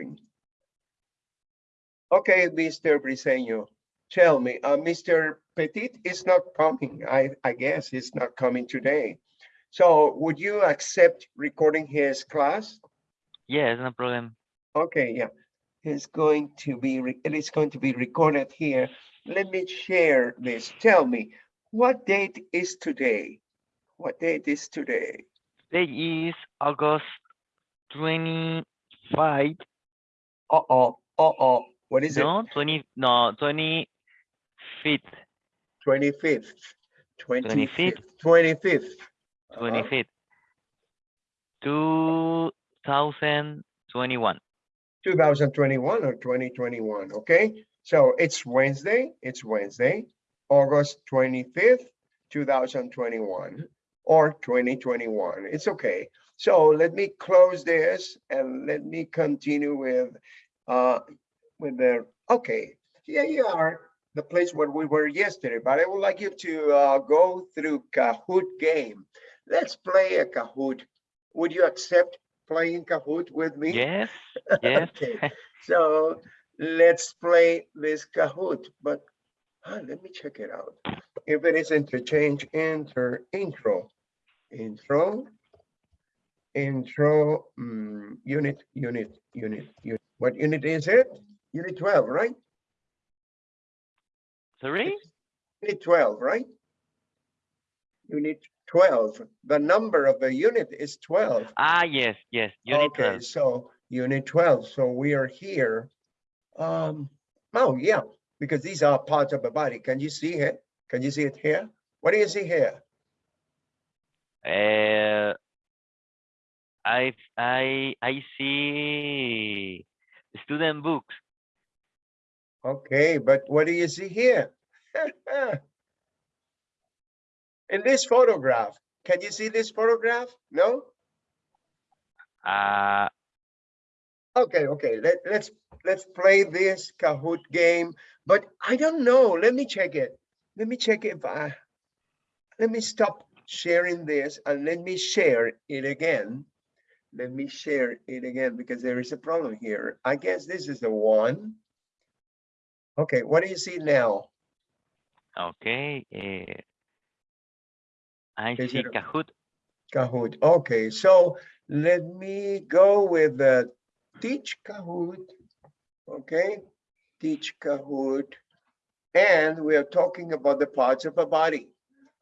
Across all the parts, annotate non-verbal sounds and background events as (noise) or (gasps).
recording. Okay, Mr. Briseño, tell me, uh, Mr. Petit is not coming. I, I guess he's not coming today. So would you accept recording his class? Yes, no problem. Okay, yeah. It's going to be, it is going to be recorded here. Let me share this. Tell me, what date is today? What date is today? Today is August twenty-five, Uh-oh, uh-oh, what is it? no, twenty, no, twenty-fifth, Twenty-fifth. 25th. Twenty-fifth. Twenty-fifth. Uh-huh. twenty-fifth. Two thousand twenty-one. 2021 or 2021, okay? So it's Wednesday, it's Wednesday, August 25th, 2021 or 2021, it's okay. So let me close this and let me continue with, uh, with the, okay, here you are, the place where we were yesterday, but I would like you to, uh, go through Kahoot game. Let's play a Kahoot. Would you accept playing Kahoot with me? Yes, (laughs) yes. Okay, so let's play this Kahoot, but ah, let me check it out. If it is interchange, enter intro, intro, intro, mm, unit, unit, unit, unit. What unit is it? Unit 12, right? Sorry? Unit 12, right? Unit 12, the number of the unit is 12. Ah, yes, yes, unit Okay, twelve. so unit twelve, so we are here. Um, oh, yeah, because these are parts of the body. Can you see it? Can you see it here? What do you see here? Uh, I, I, I see student books. Okay, but what do you see here? (laughs) In this photograph, can you see this photograph? No? Uh, Okay, okay, let, let's, let's play this Kahoot game, but I don't know, let me check it. Let me check if I, let me stop sharing this and let me share it again. Let me share it again because there is a problem here. I guess this is the one. Okay, what do you see now? okay, uh, I Is see Kahoot. Kahoot, okay, so let me go with the teach Kahoot. Okay, teach Kahoot. And we are talking about the parts of a body,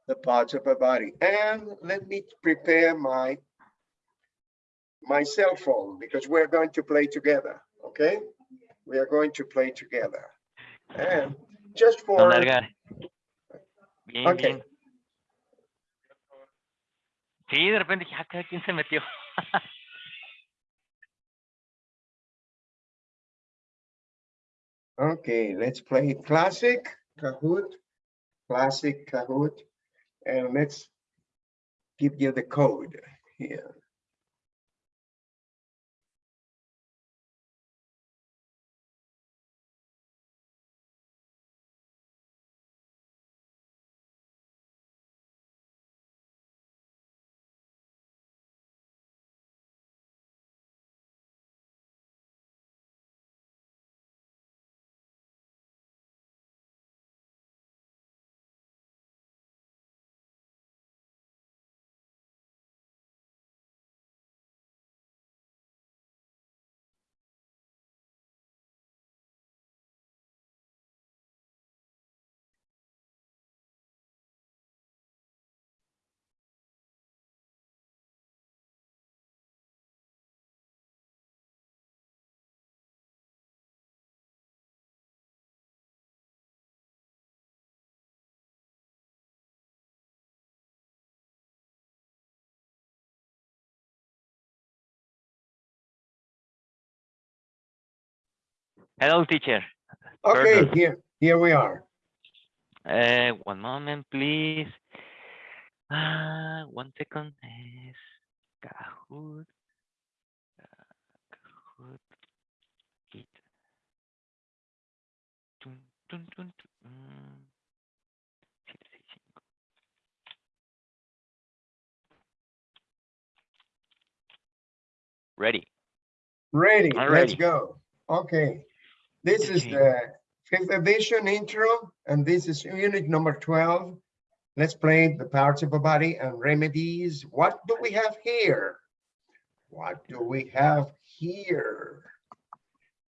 the parts of a body. And let me prepare my my cell phone because we're going to play together, okay? We are going to play together. And just for. Bien, Okay. bien. Sí, de repente cada quien se metió. (laughs) okay, let's play classic Kahoot, classic Kahoot. And let's give you the code here. Hello, teacher. Okay, here, here we are. Uh, one moment, please. Ah, one second. Es Kahoot. ah, Kahoot. Mm. Siete, seis, cinco. Ready. Ready, let's ready. go. Okay. This is the fifth edition intro, and this is unit number twelve. Let's play the parts of a body and remedies. What do we have here? What do we have here?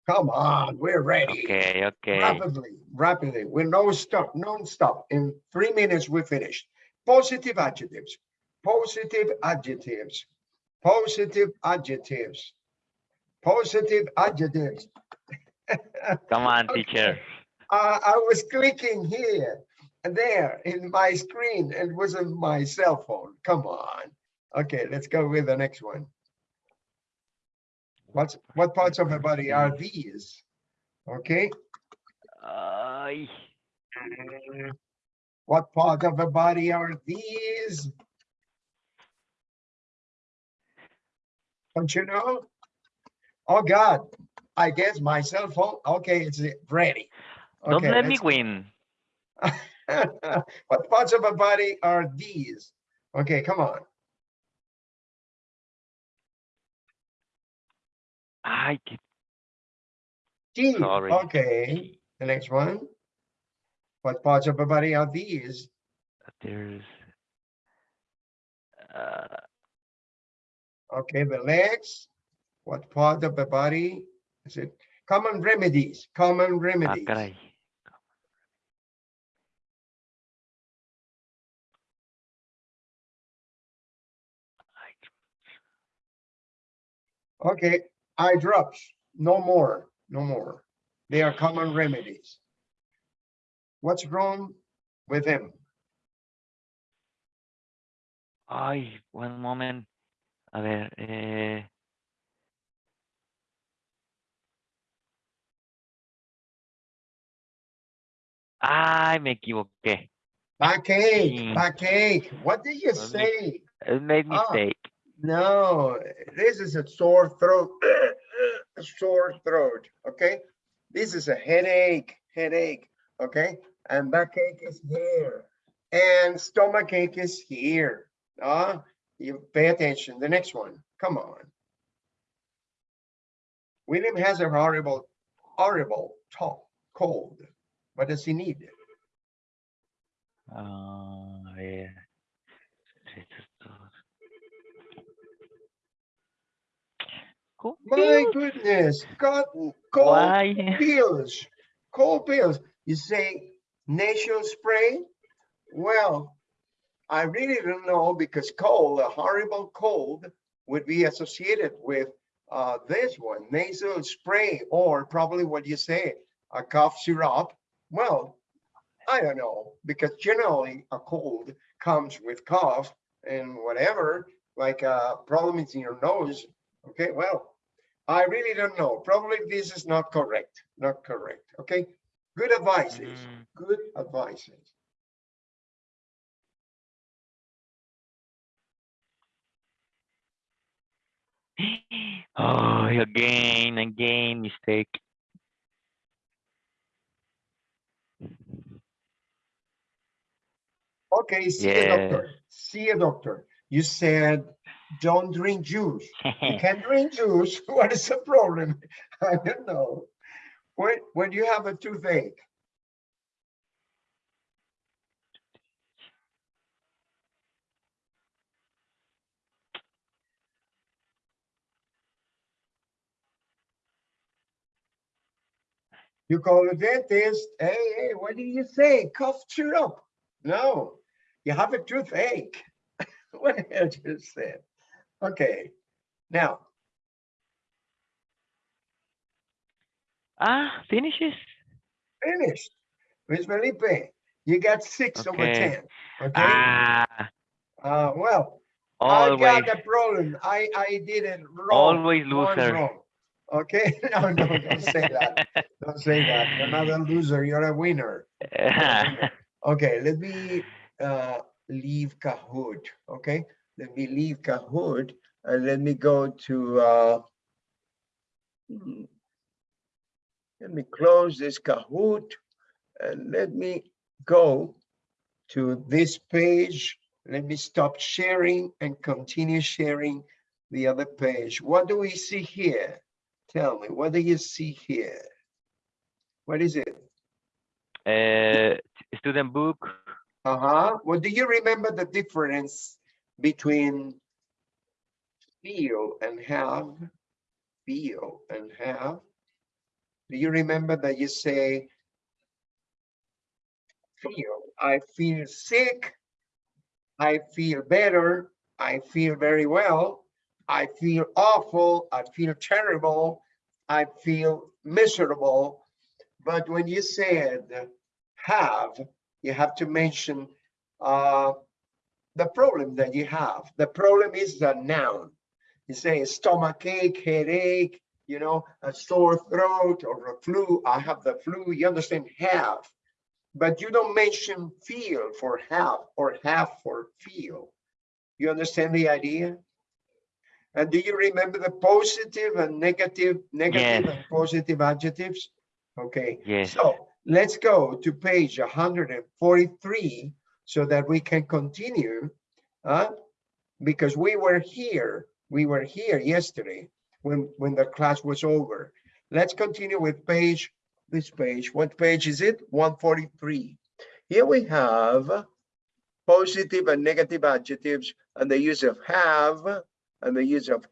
Come on, we're ready. Okay, okay. Rapidly, rapidly, with no stop, non-stop. In three minutes, we finish. Positive adjectives, positive adjectives, positive adjectives, positive adjectives. Come on, Okay. teacher. Uh, I was clicking here and there in my screen it was on my cell phone. Come on. Okay, let's go with the next one. What's, what parts of the body are these? Okay, Ay, what part of the body are these? Don't you know? Oh God, I guess my cell phone, okay, it's ready. don't let me win. (laughs) what parts of the body are these? Okay, come on. I sorry. Okay, the next one. What parts of the body are these? There's uh, Okay, the legs. What part of the body is it? Common remedies, common ah, remedies. caray. Okay, eye drops, no more, no more. They are common remedies. What's wrong with him Ay, one moment. A ver, eh. Ay, me equivoqué. Backache, Mm. backache. What did you me- say? I made Ah. mistake. No, this is a sore throat, (coughs) a sore throat, okay? This is a headache, headache, okay? And backache is here, and stomach ache is here. Ah, you pay attention. The next one, come on. William has a horrible, horrible cold. What does he need? Ah, ver. Esto- My goodness, cotton, cold Why? pills, cold pills. You say nasal spray? Well, I really don't know because cold, a horrible cold would be associated with uh, this one, nasal spray, or probably what you say, a cough syrup. Well, I don't know, because generally a cold comes with cough and whatever, like a problem is in your nose. Okay, well, I really don't know. Probably this is not correct, not correct. Okay, good advices, Mm, good advices. (gasps) Oh, again, again, mistake. Okay, see a doctor, see a doctor. You said, don't drink juice. You (laughs) can't drink juice. (laughs) What is the problem? (laughs) I don't know. When, when you have a toothache, you call the dentist, hey, hey, what did you say? Cough syrup? No, you have a toothache. (laughs) What hell you said? Okay, now, Ah, finishes. finished. Luis Felipe, you got six over ten, okay? Ah, Uh, well, I got the problem. I, I did it wrong. always loser. wrong. Okay, (laughs) no, no, don't say (laughs) that. Don't say that. You're not a loser, you're a winner. Okay, let me uh leave Kahoot, okay? Let me leave Kahoot and let me go to uh let me close this Kahoot and let me go to this page. Let me stop sharing and continue sharing the other page. What do we see here? Tell me, what do you see here? What is it? Uh, student book. Uh-huh. Well, do you remember the difference between feel and have? Feel and have? Do you remember that you say feel, I feel sick, I feel better, I feel very well, I feel awful, I feel terrible, I feel miserable. But when you said have, you have to mention uh, the problem that you have. The problem is the noun. You say stomach ache, headache, you know, a sore throat or a flu. I have the flu. You understand have, but you don't mention feel for have or have for feel. You understand the idea? And do you remember the positive and negative, negative Yes. and positive adjectives? Okay. Yes. So let's go to page 143 so that we can continue. Uh, because we were here, we were here yesterday when, when the class was over. Let's continue with page, this page. What page is it? 143. Here we have positive and negative adjectives and the use of have and the use of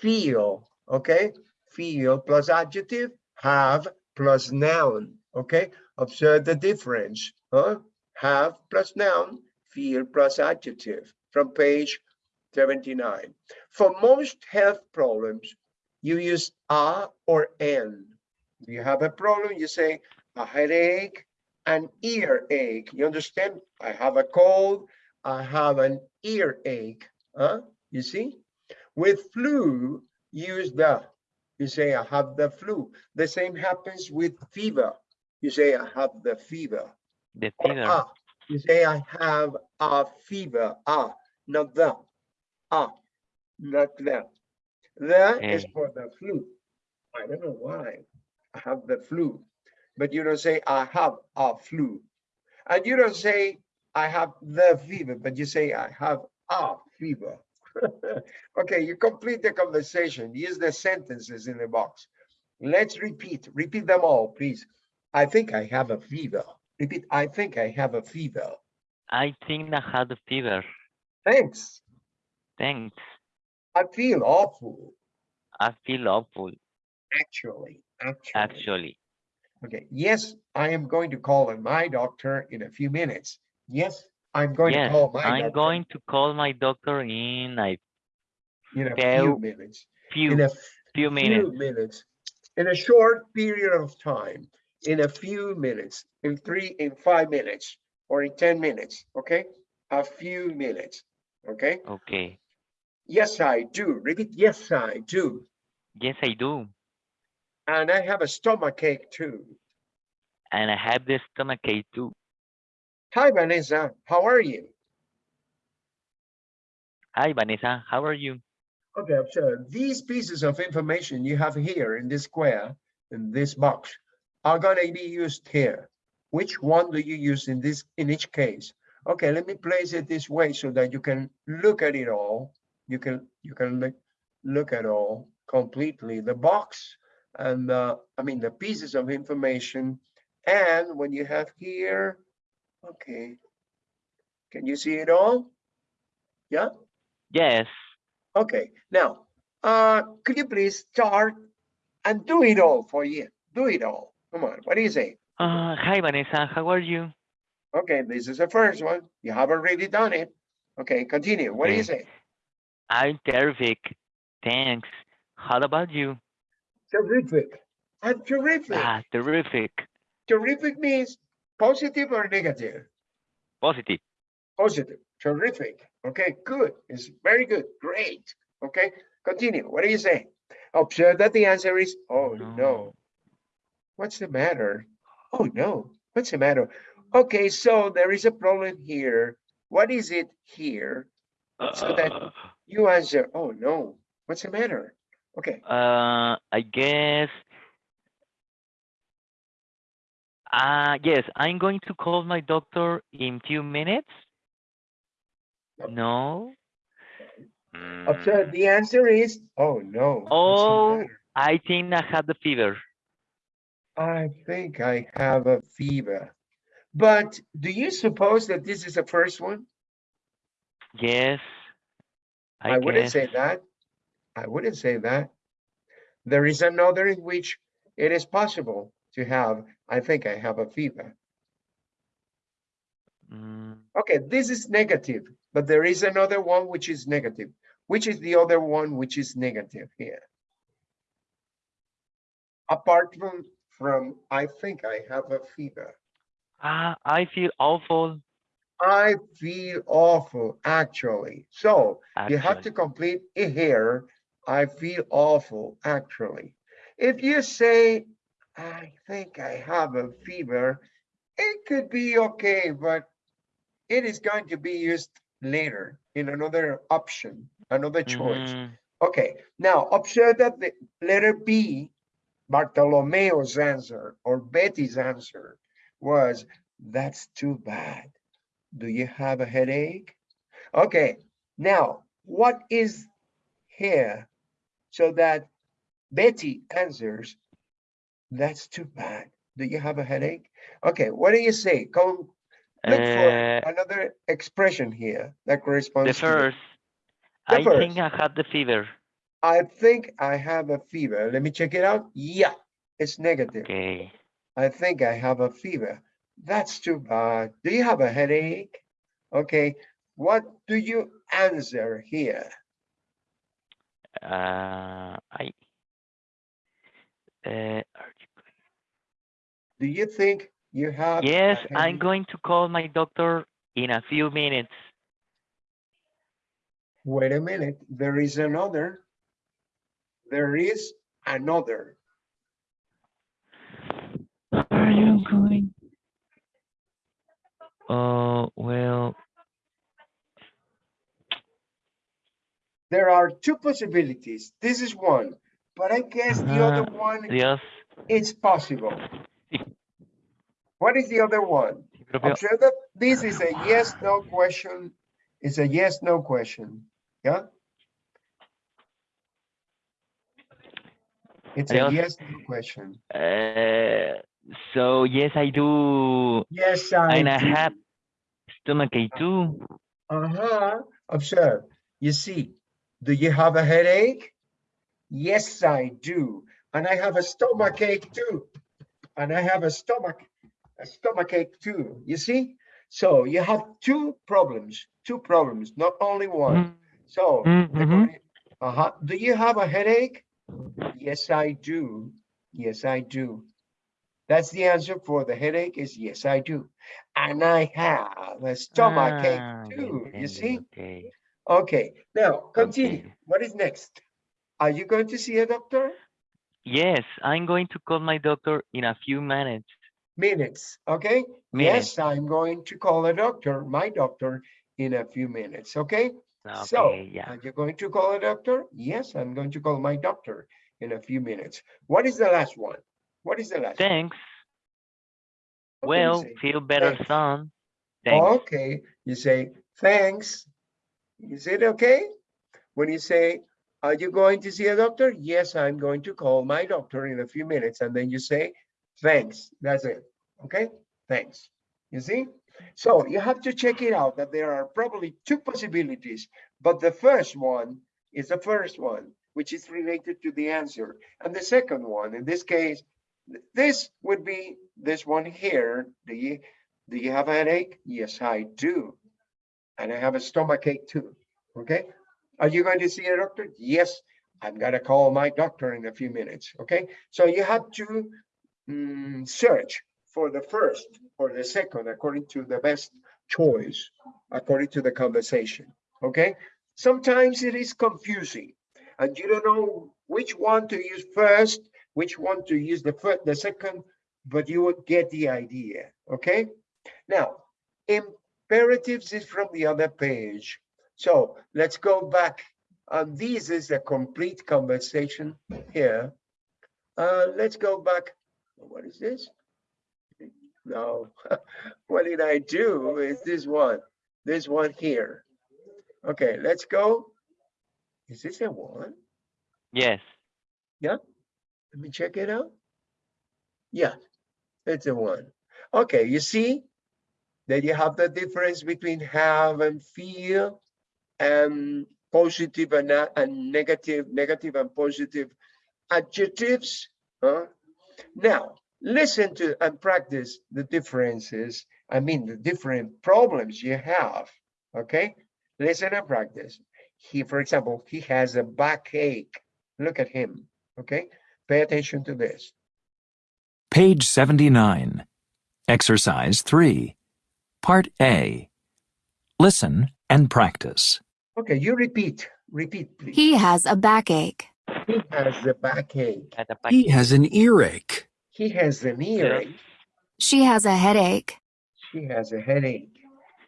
feel, okay? Feel plus adjective, have plus noun, okay? Observe the difference, huh? Have plus noun, feel plus adjective from page 79. For most health problems, you use a or n. You have a problem, you say a headache, an earache. You understand? I have a cold, I have an earache, huh? You see? With flu, use the. You say, I have the flu. The same happens with fever. You say, I have the fever. The Or fever. ah, you say, I have a fever. Ah, not the. Ah, not the. The is for the flu. I don't know why. I have the flu. But you don't say, I have a flu. And you don't say, I have the fever, but you say, I have a fever. (laughs) Okay, you complete the conversation. Use the sentences in the box. Let's repeat. Repeat them all, please. I think I have a fever. Repeat, I think I have a fever. I think I had a fever. Thanks. Thanks. I feel awful, I feel awful, actually, actually. actually. Okay, yes, I am going to call my doctor in a few minutes. Yes, I'm going to call my I'm doctor going to call my doctor in a in a few- few minutes. In few, a few minutes. few minutes. In a short period of time, in a few minutes, in three, in five minutes, or in 10 minutes, okay? A few minutes, okay? Okay. Yes, I do. Repeat, yes, I do. Yes, I do. And I have a stomach ache too. And I have the stomach ache too. Hi, Vanessa, how are you? Hi, Vanessa. How are you? Okay, so these pieces of information you have here in this square, in this box, are gonna be used here. Which one do you use in this, in each case? Okay, let me place it this way so that you can look at it all. You can, you can look, look at all completely, the box and uh, I mean, the pieces of information. And when you have here, okay. Can you see it all? Yeah? Yes. Okay, now, uh, could you please start and do it all for you? Do it all. Come on, what is it? Uh, hi, Vanessa. How are you? Okay, this is the first one. You have already done it. Okay, continue. What do you Okay. say? I'm terrific. Thanks. How about you? Terrific. I'm terrific. Ah, terrific. Terrific means positive or negative? Positive. Positive. Terrific. Okay, good. It's very good. Great. Okay, continue. What do you say? Observe that the answer is, oh no. No. What's the matter? Oh no, what's the matter? Okay, so there is a problem here. What is it here? So that Uh, you answer, oh no, what's the matter? Okay, uh, I guess. Uh, yes, I'm going to call my doctor in few minutes. Yep. No. observe Mm, the answer is, oh no. Oh. I think I have the fever. I think I have a fever. But do you suppose that this is the first one? Yes. I, I wouldn't say that. I wouldn't say that. There is another in which it is possible to have, I think I have a fever. Mm, Okay, this is negative, but there is another one which is negative. Which is the other one which is negative here? Apart from, from, I think I have a fever. ah, I feel awful. I feel awful, actually. So you have to complete here. I feel awful, actually. If you say, I think I have a fever, it could be okay, but it is going to be used later in another option, another choice. Mhm. Okay, now observe that the letter B, Bartolomeo's answer or Betty's answer was, that's too bad. Do you have a headache? Okay, now what is here? So that Betty answers, that's too bad. Do you have a headache? Okay, what do you say? Come look for Uh, another expression here that corresponds the to first. The I first. think I have the fever. I think I have a fever. Let me check it out. Yeah, it's negative. Okay. I think I have a fever. That's too bad. Do you have a headache? Okay, what do you answer here? Uh, I. Uh, are you going- Do you think you have? yes, I'm going to call my doctor in a few minutes. Wait a minute, there is another. There is another. Are you going? Oh, well, There are two possibilities. This is one, but I guess the other Uh-huh. one Dios. is possible. What is the other one? sí, propio- Observe that this is a yes, no question. It's a yes, no question. Yeah? It's a yes, question. Uh, so yes, I do. Yes, I And I do. have stomachache too. Uh-huh. Observe. You see, do you have a headache? Yes, I do. And I have a stomach ache too. And I have a stomach, a stomach ache too. You see? So you have two problems, two problems, not only one. So, Mm, mhm. uh-huh. Do you have a headache? Yes, I do. Yes, I do. That's the answer for the headache is yes, I do. And I have a stomach Ah, ache too. You see? okay. Okay, now continue. Okay. What is next? Are you going to see a doctor? Yes, I'm going to call my doctor in a few minutes. Minutes, okay? Minutes. Yes, I'm going to call a doctor, my doctor, in a few minutes, okay? So, yeah. are you going to call a doctor? Yes, I'm going to call my doctor in a few minutes. What is the last one? What is the last? Thanks. You Well, feel better, Thanks. son. Thanks. Okay, you say, thanks. Is it okay? When you say, are you going to see a doctor? Yes, I'm going to call my doctor in a few minutes. And then you say, thanks. That's it. Okay, thanks. You see? So you have to check it out that there are probably two possibilities, but the first one is the first one, which is related to the answer. And the second one, in this case, this would be this one here. Do you, do you have a headache? Yes, I do. And I have a stomach ache too. Okay. Are you going to see a doctor? Yes, I'm gonna call my doctor in a few minutes. Okay. So you have to mm, search for the first or the second according to the best choice, according to the conversation. Okay. Sometimes it is confusing and you don't know which one to use first, which one to use the first, the second, but you would get the idea. Okay. Now, imperatives is from the other page. So let's go back. And this is a complete conversation here. Uh, let's go back. What is this? No, (laughs) what did I do? Is this one, this one here. Okay, let's go. Is this a one? Yes. Yeah. Let me check it out. Yeah, it's a one. Okay, you see that you have the difference between have and feel and positive and, and negative, negative and positive adjectives. Huh? Now, listen to and practice the differences. I mean, the different problems you have. Okay, listen and practice. He, for example, he has a backache. Look at him. Okay, pay attention to this. Page 79. Exercise 3. Part A. Listen and practice. Okay, you repeat, repeat, please. He has a backache. He has a backache. At the back. He has an earache. He has an earache. She has a headache. She has a headache.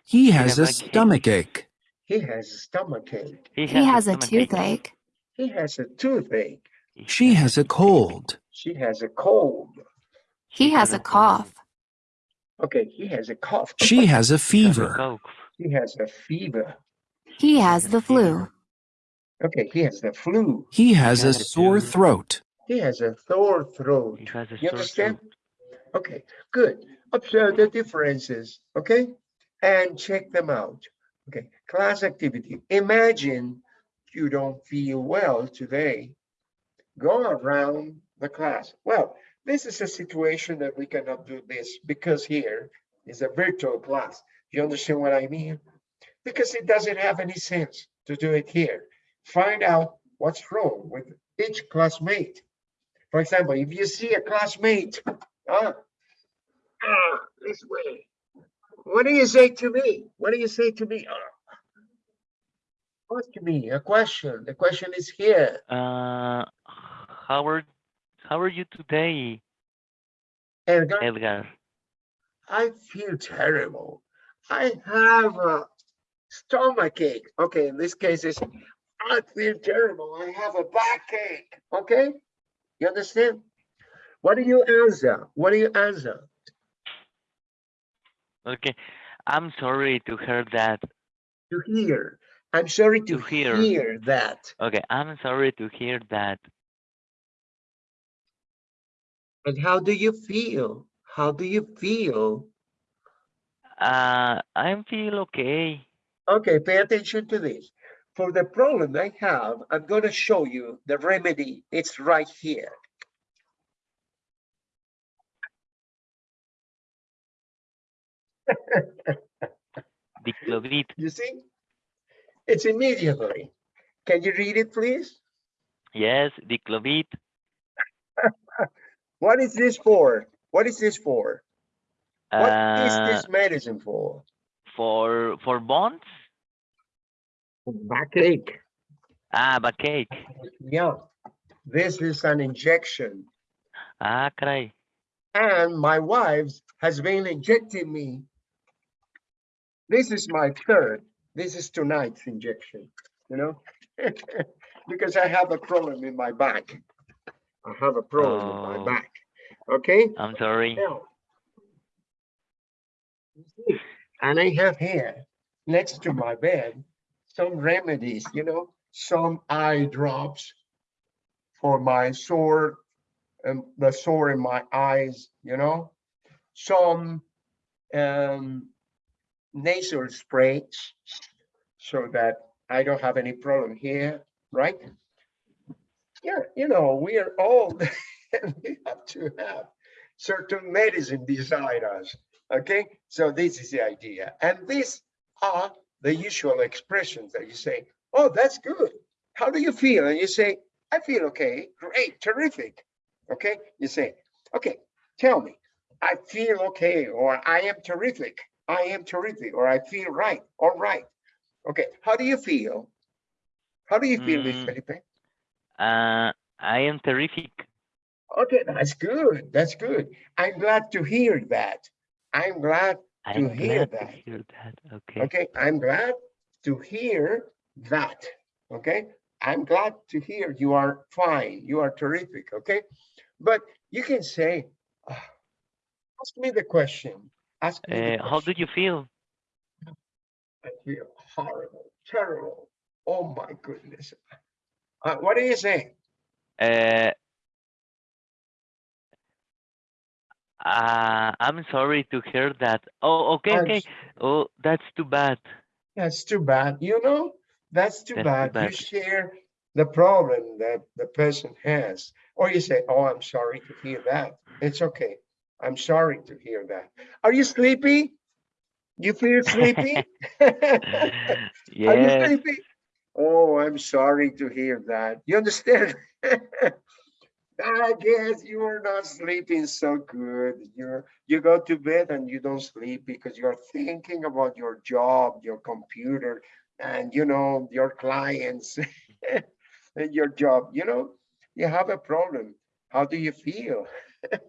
He has a a stomach ache. He has a stomach ache. He He has a stomachache. toothache. He has a toothache. She has a cold. She has a cold. He has a cough. Okay, he has a cough. She has a He has a fever. He has a fever. He has the flu. Okay, he has the flu. He has a sore throat. He has a sore throat. He has a You sore understand? throat. Okay, good. Observe the differences, okay? And check them out. Okay, class activity. Imagine you don't feel well today. Go around the class. Well, this is a situation that we cannot do this because here is a virtual class. You understand what I mean? Because it doesn't have any sense to do it here. Find out what's wrong with each classmate. For example, if you see a classmate, ah, ah, this way. What do you say to me? What do you say to me? Ah. Ask me a question. The question is here. Uh, how are how are you today, Edgar, Edgar? I feel terrible. I have a stomach ache. Okay, in this case, it's I feel terrible. I have a backache. Okay, you understand? What do you answer? What do you answer? Okay, I'm sorry to hear that. To hear. I'm sorry to, To hear. hear that. Okay, I'm sorry to hear that. And how do you feel? How do you feel? Uh, I feel okay. Okay, pay attention to this. For the problem I have, I'm going to show you the remedy. It's right here. (laughs) You see? It's immediately. Can you read it, please? Yes, Diclovit. (laughs) What is this for? What is this for? What is Uh, this medicine for? for for bonds? Backache. Ah, backache. Yeah. This is an injection. Ah, caray. And my wife has been injecting me. This is my third. This is tonight's injection, you know? (laughs) Because I have a problem in my back. I have a problem in Oh. my back. Okay? I'm sorry. Now, And I have here, next to my bed, some remedies, you know, some eye drops for my sore, and the sore in my eyes, you know, some um, nasal sprays so that I don't have any problem here, right? Yeah, you know, we are old and (laughs) we have to have certain medicine beside us. Okay, so this is the idea. And these are the usual expressions that you say, oh, that's good. How do you feel? And you say, I feel okay, great, terrific. Okay, you say, okay, tell me, I feel okay, or I am terrific, I am terrific, or I feel right, all right. Okay, how do you feel? How do you feel, Mm. Felipe? Uh, I am terrific. Okay, that's good. That's good. I'm glad to hear that. I'm glad. I'm hear glad to that. hear that. Okay. Okay, I'm glad to hear that. Okay, I'm glad to hear you are fine. You are terrific. Okay, but you can say, "Ah, ask me the question. Ask me. Uh, how do you feel? I feel horrible, terrible. Oh my goodness. Uh, what do you say? Uh, Uh, I'm sorry to hear that. Oh, okay, okay. Oh, that's too bad. That's too bad, you know? That's too That's too bad. You share the problem that the person has. Or you say, oh, I'm sorry to hear that. It's okay. I'm sorry to hear that. Are you sleepy? You feel sleepy? (laughs) (laughs) Are you sleepy? Oh, I'm sorry to hear that. You understand? (laughs) I guess you are not sleeping so good. You're you go to bed and you don't sleep because you're thinking about your job, your computer, and you know your clients (laughs) and your job. You know, you have a problem. How do you feel?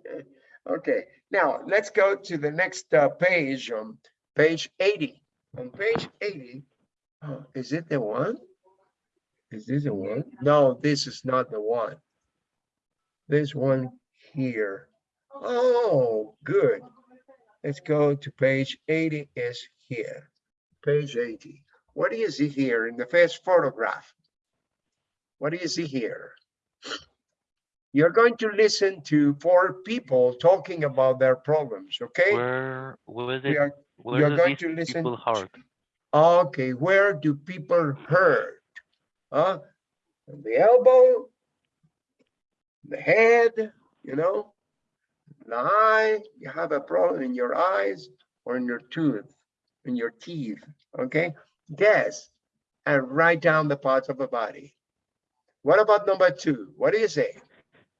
(laughs) okay, now let's go to the next uh, page. on page 80. On page 80, oh, is it the one? Is this the one? No, this is not the one. This one here. Oh, good. Let's go to page 80 is here. Page 80. What do you see here in the first photograph? What do you see here? You're going to listen to four people talking about their problems, okay? Where, where are, where you're do going to listen people hurt? Okay, where do people hurt? Huh? The elbow, the head, you know, the eye, you have a problem in your eyes or in your tooth, in your teeth, okay? Guess and write down the parts of the body. What about number two? What do you say?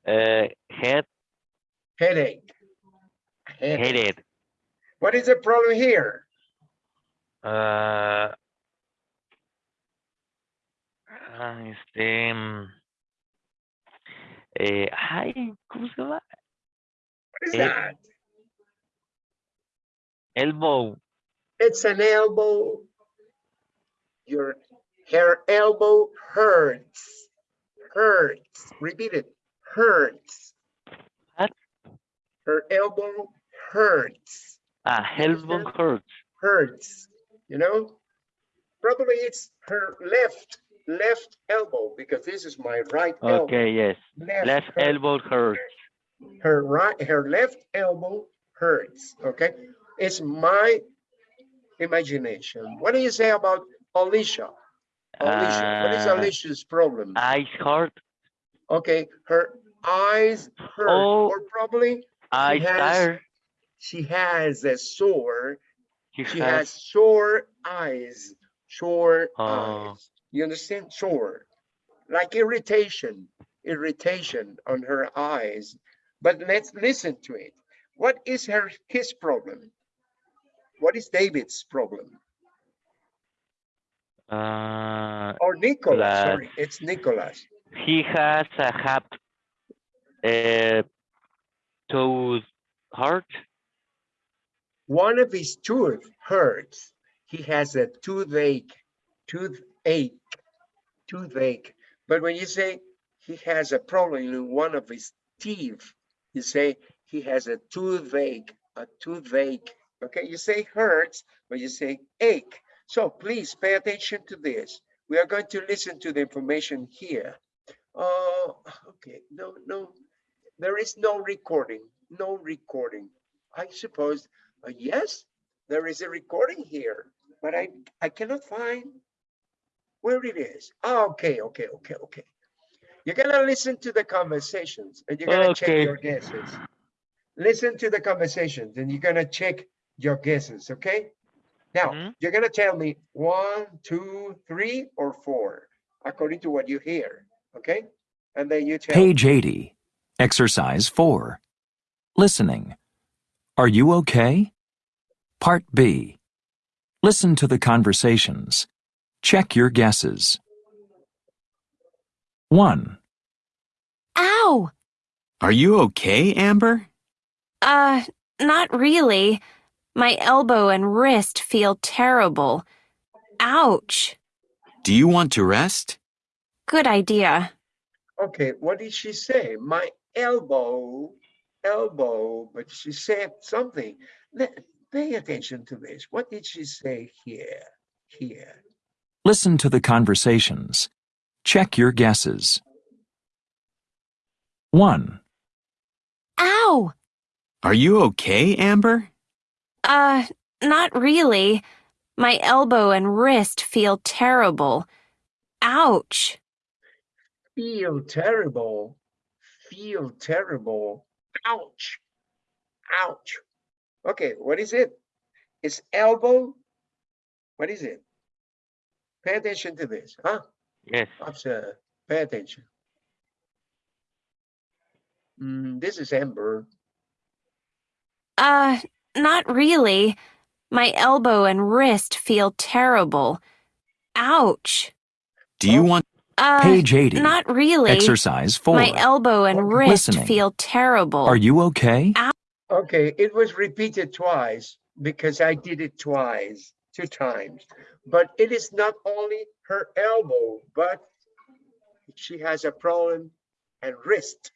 Uh, head, Headache. Headache. headed. What is the problem here? Uh, ah, este, mm, eh, ay, ¿cómo se llama? What is Eh, that? Elbow. It's an elbow. Your her elbow hurts. Hurts. Repeat it. Hurts. What? Her elbow hurts. Ah, elbow hurts. Hurts. You know? Probably it's her left left elbow because this is my right elbow. Okay, yes. Left, Left elbow hurts. her right her left elbow hurts okay it's my imagination what do you say about alicia alicia what is Uh, alicia's problem Eyes hurt. okay her eyes hurt Oh. or probably Eyes has- tired. she has a sore He she has has sore eyes sore Oh. eyes you understand? Sore like irritation irritation on her eyes. But let's listen to it. What is her his problem? What is david's problem? Uh, or nicholas sorry it's nicholas. He has a hap uh, tooth hurt. one of his tooth hurts he has a toothache toothache toothache but when you say he has a problem in one of his teeth you say he has a toothache a toothache. Okay you say hurts but you say ache. So please pay attention to this. We are going to listen to the information here. Oh okay no no there is no recording no recording. I suppose uh, yes there is a recording here but i i cannot find where it is Ah, okay okay okay okay you're gonna listen to the conversations and you're gonna check your guesses listen to the conversations and you're gonna check your guesses okay now Mhm. you're gonna tell me one two three or four according to what you hear okay and then you tell. Page 80. Exercise 4. Listening. Are you okay? Part B. Listen to the conversations. Check your guesses. 1. Ow! Are you okay, Amber? Uh, not really. My elbow and wrist feel terrible. Ouch. Do you want to rest? Good idea. Okay, what did she say? My elbow, elbow, but she said something. Let- Pay attention to this. What did she say here? Here. Listen to the conversations. Check your guesses. 1. Ow! Are you okay, Amber? Uh, not really. My elbow and wrist feel terrible. Ouch. Feel terrible. Feel terrible. Ouch. Ouch. Okay, what is it? It's elbow. What is it? Pay attention to this, huh? Yes. Observe. Pay attention. Mm, this is Amber. Uh, not really. My elbow and wrist feel terrible. Ouch. Do you Oh. want Uh, Page 80. not really. Exercise 4. My elbow and Okay. wrist Listening. feel terrible. Are you okay? Okay, it was repeated twice because I did it twice, two times. But it is not only her elbow, but she has a problem and wrist.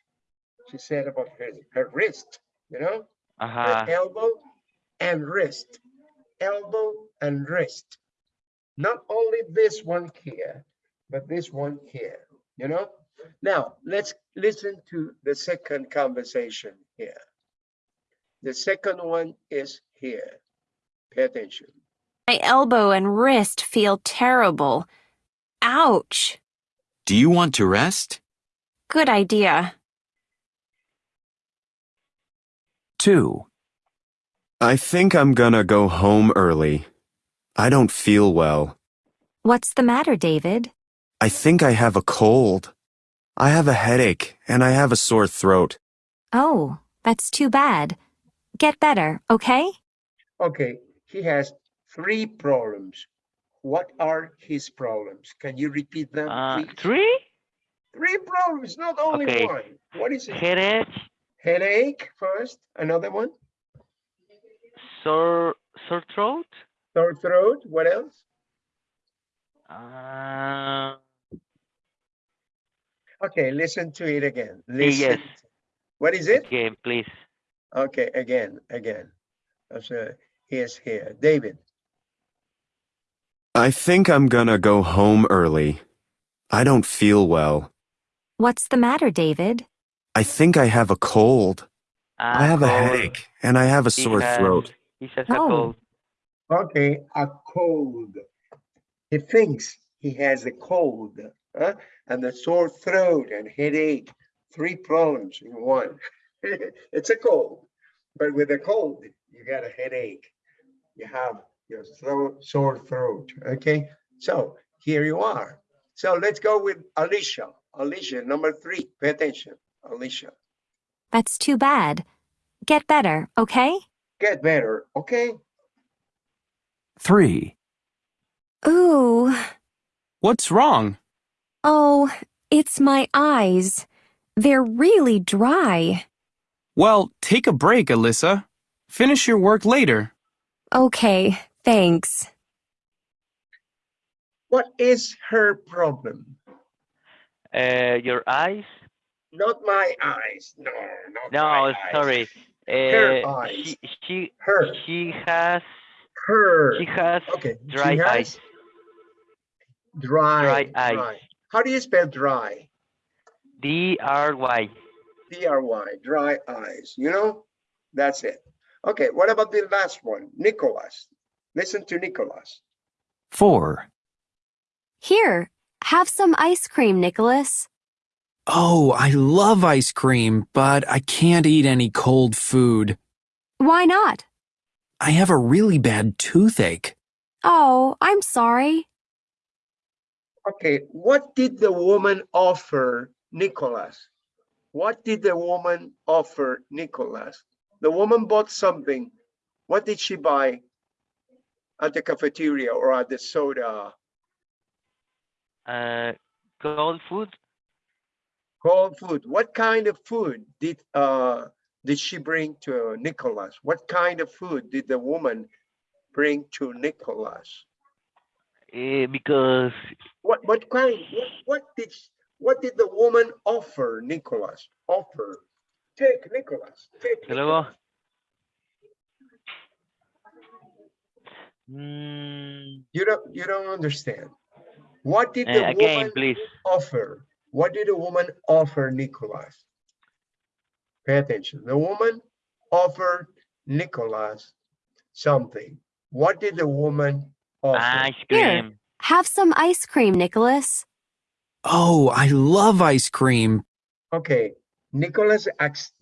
She said about her, her wrist, you know, her Uh-huh. elbow and wrist, elbow and wrist. Not only this one here, but this one here, you know? Now, let's listen to the second conversation here. The second one is here. Pay attention. My elbow and wrist feel terrible. Ouch. do you want to rest? Good idea. 2. I think I'm gonna go home early. I don't feel well. What's the matter, David? I think I have a cold. I have a headache and I have a sore throat. Oh, that's too bad. Get better, okay? Okay, he has three problems. What are his problems? Can you repeat them, Uh, three? Three problems, not only Okay. one. What is it? Headache, Headache first, another one, sore, sore throat, sore throat, what else? uh, Okay, listen to it again. yes. Listen. What is it? again, please. Okay, again, again. So here's here, David. I think I'm gonna go home early. I don't feel well. What's the matter, David? I think I have a cold. I have a headache and I have a He sore has- throat. He has a Oh. cold. Okay, a cold. He thinks he has a cold, huh? And a sore throat and headache, three problems in one. (laughs) It's a cold, but with a cold, you got a headache. You have your throat, sore throat, okay? So here you are. So let's go with Alicia. Alicia, number three, pay attention, Alicia. That's too bad. Get better, okay? Get better, okay? 3. Ooh. What's wrong? Oh, it's my eyes. They're really dry. Well, take a break, Alyssa. Finish your work later. Okay, thanks. What is her problem? Uh, your eyes? Not my eyes, no, not my No, eyes. sorry. Her Uh, eyes. she, she, Her, she has, her, she has okay. she dry has eyes. Dry, Dry eyes. dry. How do you spell dry? D R Y. D-R-Y, dry eyes, you know? That's it. Okay, what about the last one? Nicholas. Listen to Nicholas. 4. Here, have some ice cream, Nicholas. Oh, I love ice cream, but I can't eat any cold food. Why not? I have a really bad toothache. Oh, I'm sorry. Okay, what did the woman offer Nicholas? What did the woman offer Nicholas? The woman bought something. What did she buy at the cafeteria or at the soda? Uh, cold food? Cold food. What kind of food did uh did she bring to Nicholas? What kind of food did the woman bring to Nicholas? Uh, because What what kind? What, what did what did the woman offer Nicholas? Offer. Take Nicholas. Take. Nicholas. Mm, You don't you don't understand. What did uh, the again, woman please. offer? What did the woman offer Nicholas? Pay attention. The woman offered offered Nicholas something. What did the woman offer? Ice Here. cream. Have some ice cream, Nicholas. Oh, I love ice cream. Okay, Nicholas,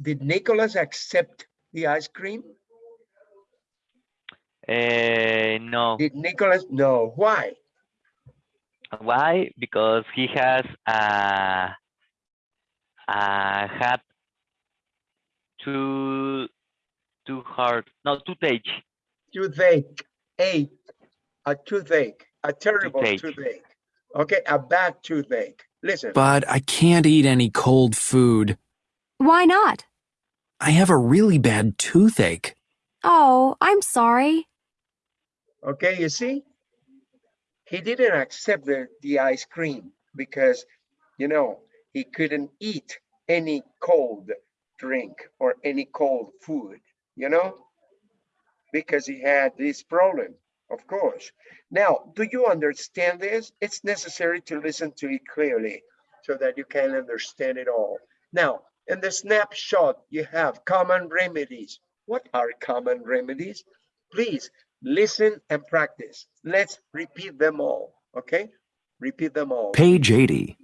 did Nicholas accept the ice cream? Uh, no. Did Nicholas? No. Why? Why? Because he has a, a had two two hard no toothache. Toothache, ache, a toothache, a terrible Toothache. toothache. Okay, a bad toothache. Listen, But I can't eat any cold food. Why not? I have a really bad toothache. Oh, I'm sorry. Okay, you see? He didn't accept the, the ice cream because, you know, he couldn't eat any cold drink or any cold food, you know? Because he had this problem, of course. Now, do you understand this? It's necessary to listen to it clearly so that you can understand it all. Now, in the snapshot, you have common remedies. What are common remedies? Please listen and practice. Let's repeat them all, okay? Repeat them all. Page 80.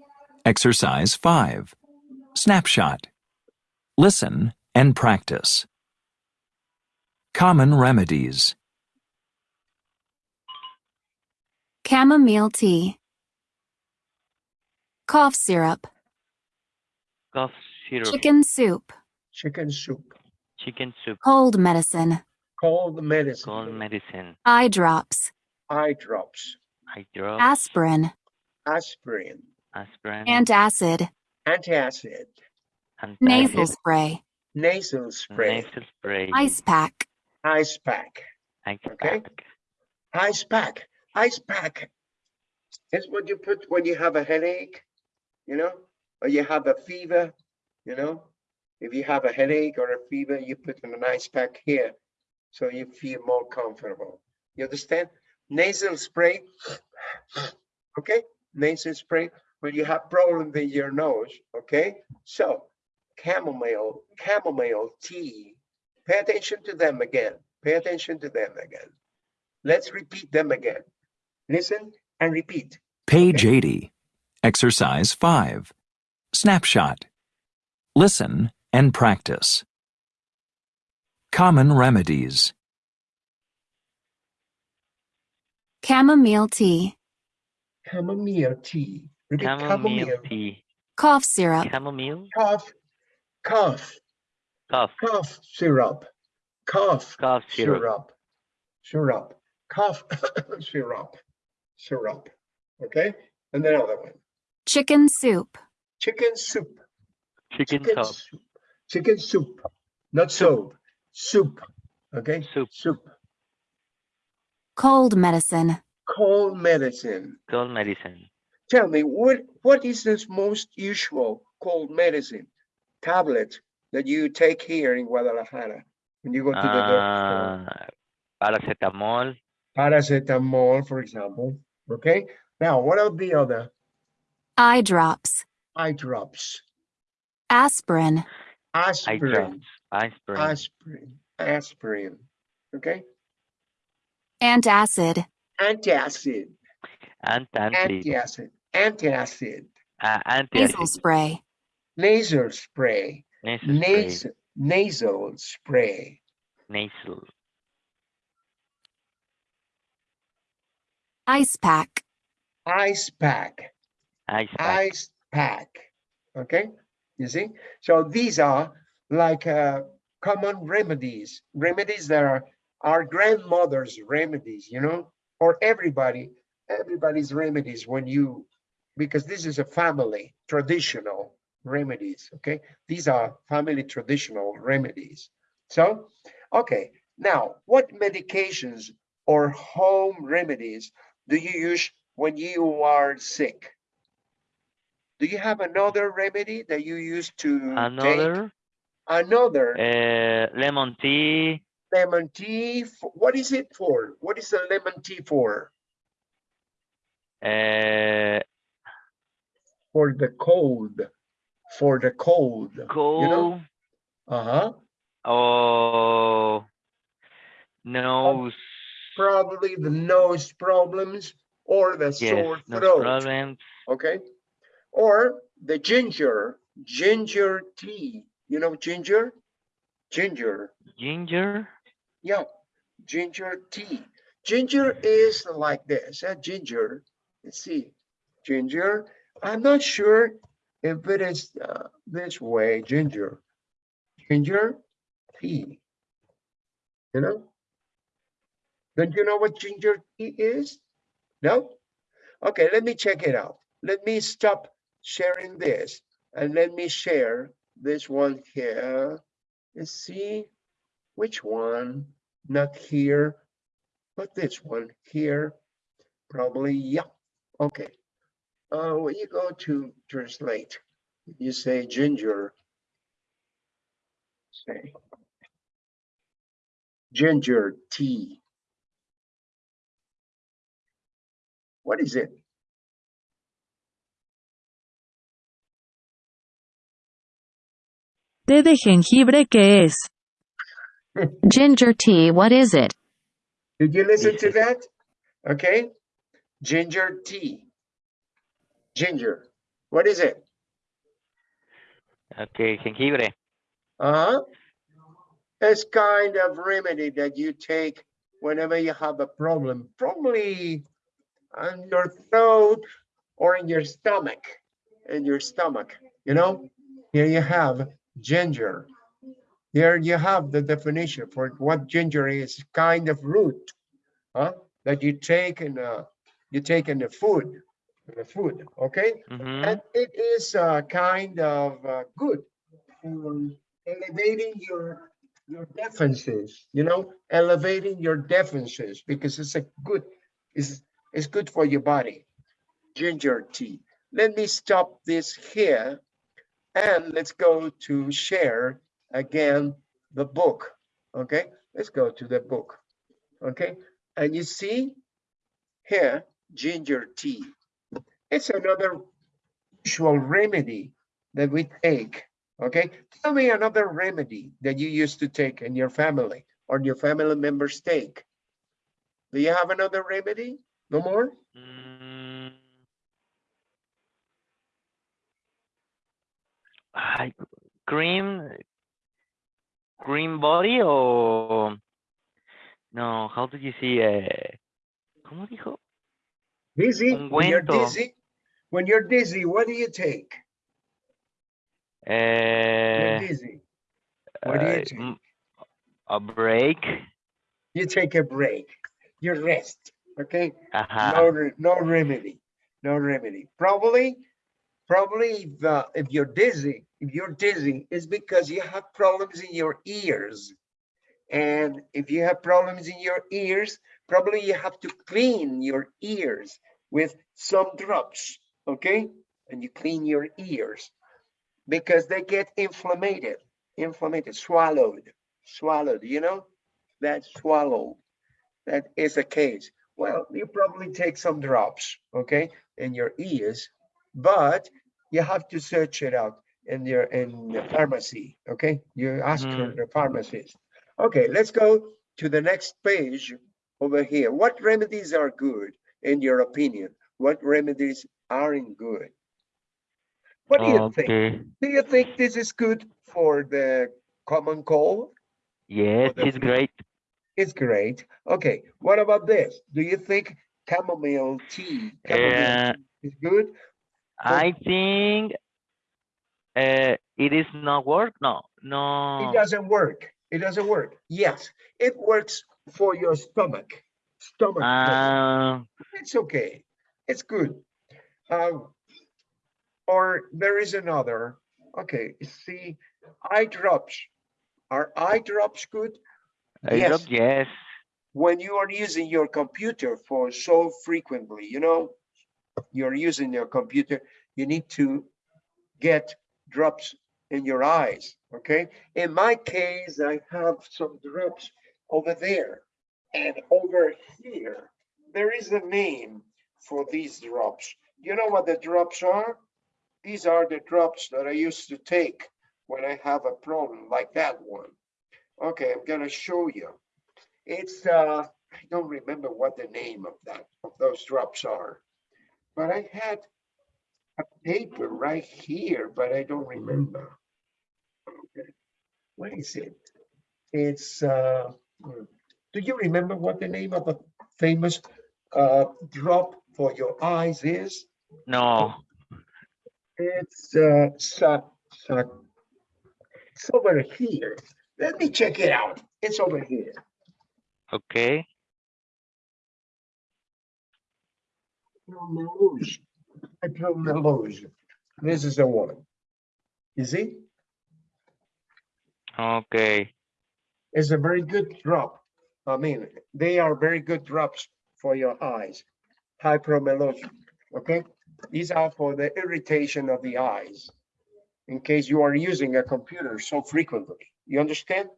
Exercise 5. Snapshot. Listen and practice. Common remedies. Chamomile tea. Cough syrup. Cough syrup. Chicken soup. Chicken soup, Chicken soup. Cold medicine. Cold medicine, Cold medicine. Eye drops. eye drops, Eye drop. Aspirin. aspirin, aspirin. Antacid. antacid, Nasal spray. nasal spray, Nasal spray. Ice pack. ice pack, Ice Okay. pack. ice pack, ice pack. It's what you put when you have a headache, you know, or you have a fever, you know. If you have a headache or a fever, you put in an ice pack here, so you feel more comfortable. You understand? Nasal spray, okay? Nasal spray when you have problems in your nose, okay? So chamomile, chamomile tea. Pay attention to them again. Pay attention to them again. Let's repeat them again. Listen and repeat. Page 80. Exercise 5. Snapshot. Listen and practice. Common remedies. Chamomile tea. Chamomile tea. Repeat Chamomile tea. Cough syrup. Chamomile. Cough, cough, Cough. cough syrup. Cough Cough syrup. syrup. Syrup. Cough (coughs) syrup. Syrup. Okay? And then another one. Chicken soup. Chicken soup. Chicken Chicken soup. soup. Chicken soup. Not soap. Soup. Okay? Soup. Soup. Cold medicine. Cold medicine. Cold medicine. Tell me, what what is this most usual cold medicine tablet that you take here in Guadalajara when you go to the doctor? Uh, paracetamol. Paracetamol, for example. Okay. Now, what are the other Eye drops. eye drops? Aspirin. Eye Aspirin. Drops. Aspirin. Aspirin. Aspirin. Okay. Antacid. Antacid. Antacid. Antacid. Antacid. Uh, Nasal antacid. spray. Nasal spray. Nasal spray. Nasal nasal spray. Nasal. Ice pack. Ice pack. Ice pack. ice pack. Okay, you see? So these are like uh, common remedies, remedies that are our grandmother's remedies, you know, or everybody, everybody's remedies when you, because this is a family traditional remedies. Okay, these are family traditional remedies. So, okay, now what medications or home remedies do you use when you are sick? Do you have another remedy that you use to take? Another. Uh, lemon tea. lemon tea. What is it for? What is a lemon tea for? Uh, For the cold. For the cold. cold. Uh-huh. Oh. Nose. Probably the nose problems or the Yes, sore throat. problems. okay? Or the ginger, ginger tea. You know ginger? Ginger, Ginger. yeah, ginger tea. Ginger is like this, uh, ginger. Let's see, ginger. I'm not sure if it is uh, this way, ginger. Ginger tea. You know? Don't you know what ginger tea is? No? Okay, let me check it out. Let me stop sharing this and let me share this one here. Let's see which one, not here, but this one here. Probably, yeah, okay. Uh, when you go to translate, you say ginger. Say ginger tea. What is it? ¿Té de jengibre qué es? Ginger tea, what is it? Did you listen to that? Okay, ginger tea. Ginger, what is it? Okay, jengibre. Uh-huh. It's kind of remedy that you take whenever you have a problem, probably on your throat or in your stomach, in your stomach, you know? Here you have ginger. There you have the definition for what ginger is, kind of root, huh? That you take in, uh, you take in the food, the food, okay? Mhm. And it is uh, kind of uh, good for elevating your your defenses, you know, elevating your defenses because it's a good, it's, it's good for your body. Ginger tea. Let me stop this here and let's go to share again the book. Okay, let's go to the book. Okay, and you see here ginger tea. It's another usual remedy that we take. Okay, tell me another remedy that you used to take in your family or your family members take. Do you have another remedy? No more? Mm. Ay, cream, cream body or no? How do you see? Eh, ¿Cómo dijo? Dizzy? When you're dizzy? When you're dizzy, what do you take? You're Eh, dizzy. What do you uh, take? a break. You take a break. You rest, okay? No, Ajá. re- no remedy, no remedy. Probably, probably if, uh, if you're dizzy, if you're dizzy, it's because you have problems in your ears. And if you have problems in your ears, probably you have to clean your ears with some drops, okay? And you clean your ears because they get inflamed, inflamed, swallowed, swallowed, you know? That swallow, that is the case. Well, you probably take some drops, okay, in your ears, but you have to search it out in your in the pharmacy, okay? You ask her Mhm. the pharmacist. Okay, let's go to the next page over here. What remedies are good in your opinion? What remedies aren't good? What do you think? Do you think this is good for the common cold? Yes, the it's great. It's great. Okay, what about this? Do you think chamomile tea, chamomile Uh, tea is good? I think uh, it is not work. No, No It doesn't work. It doesn't work. Yes, it works for your stomach. Stomach. Uh, It's okay. It's good. Um, or there is another. Okay, see, eye drops. Are eye drops good? Yes. drop yes. when you are using your computer for so frequently, you know, you're using your computer, you need to get drops in your eyes, okay? In my case, I have some drops over there and over here. There is a name for these drops. You know what the drops are? These are the drops that I used to take when I have a problem like that one. Okay, I'm gonna show you. It's, uh, I don't remember what the name of that, of those drops are. But I had a paper right here, but I don't remember. Okay, What is it? It's, uh, hmm, do you remember what the name of the famous uh, drop for your eyes is? No. It's, uh, it's over here. Let me check it out. It's over here. Okay. Meluge. Meluge. This is the one. You see? Okay. It's a very good drop. I mean, they are very good drops for your eyes. Hypromellose, okay? These are for the irritation of the eyes. In case you are using a computer so frequently, you understand?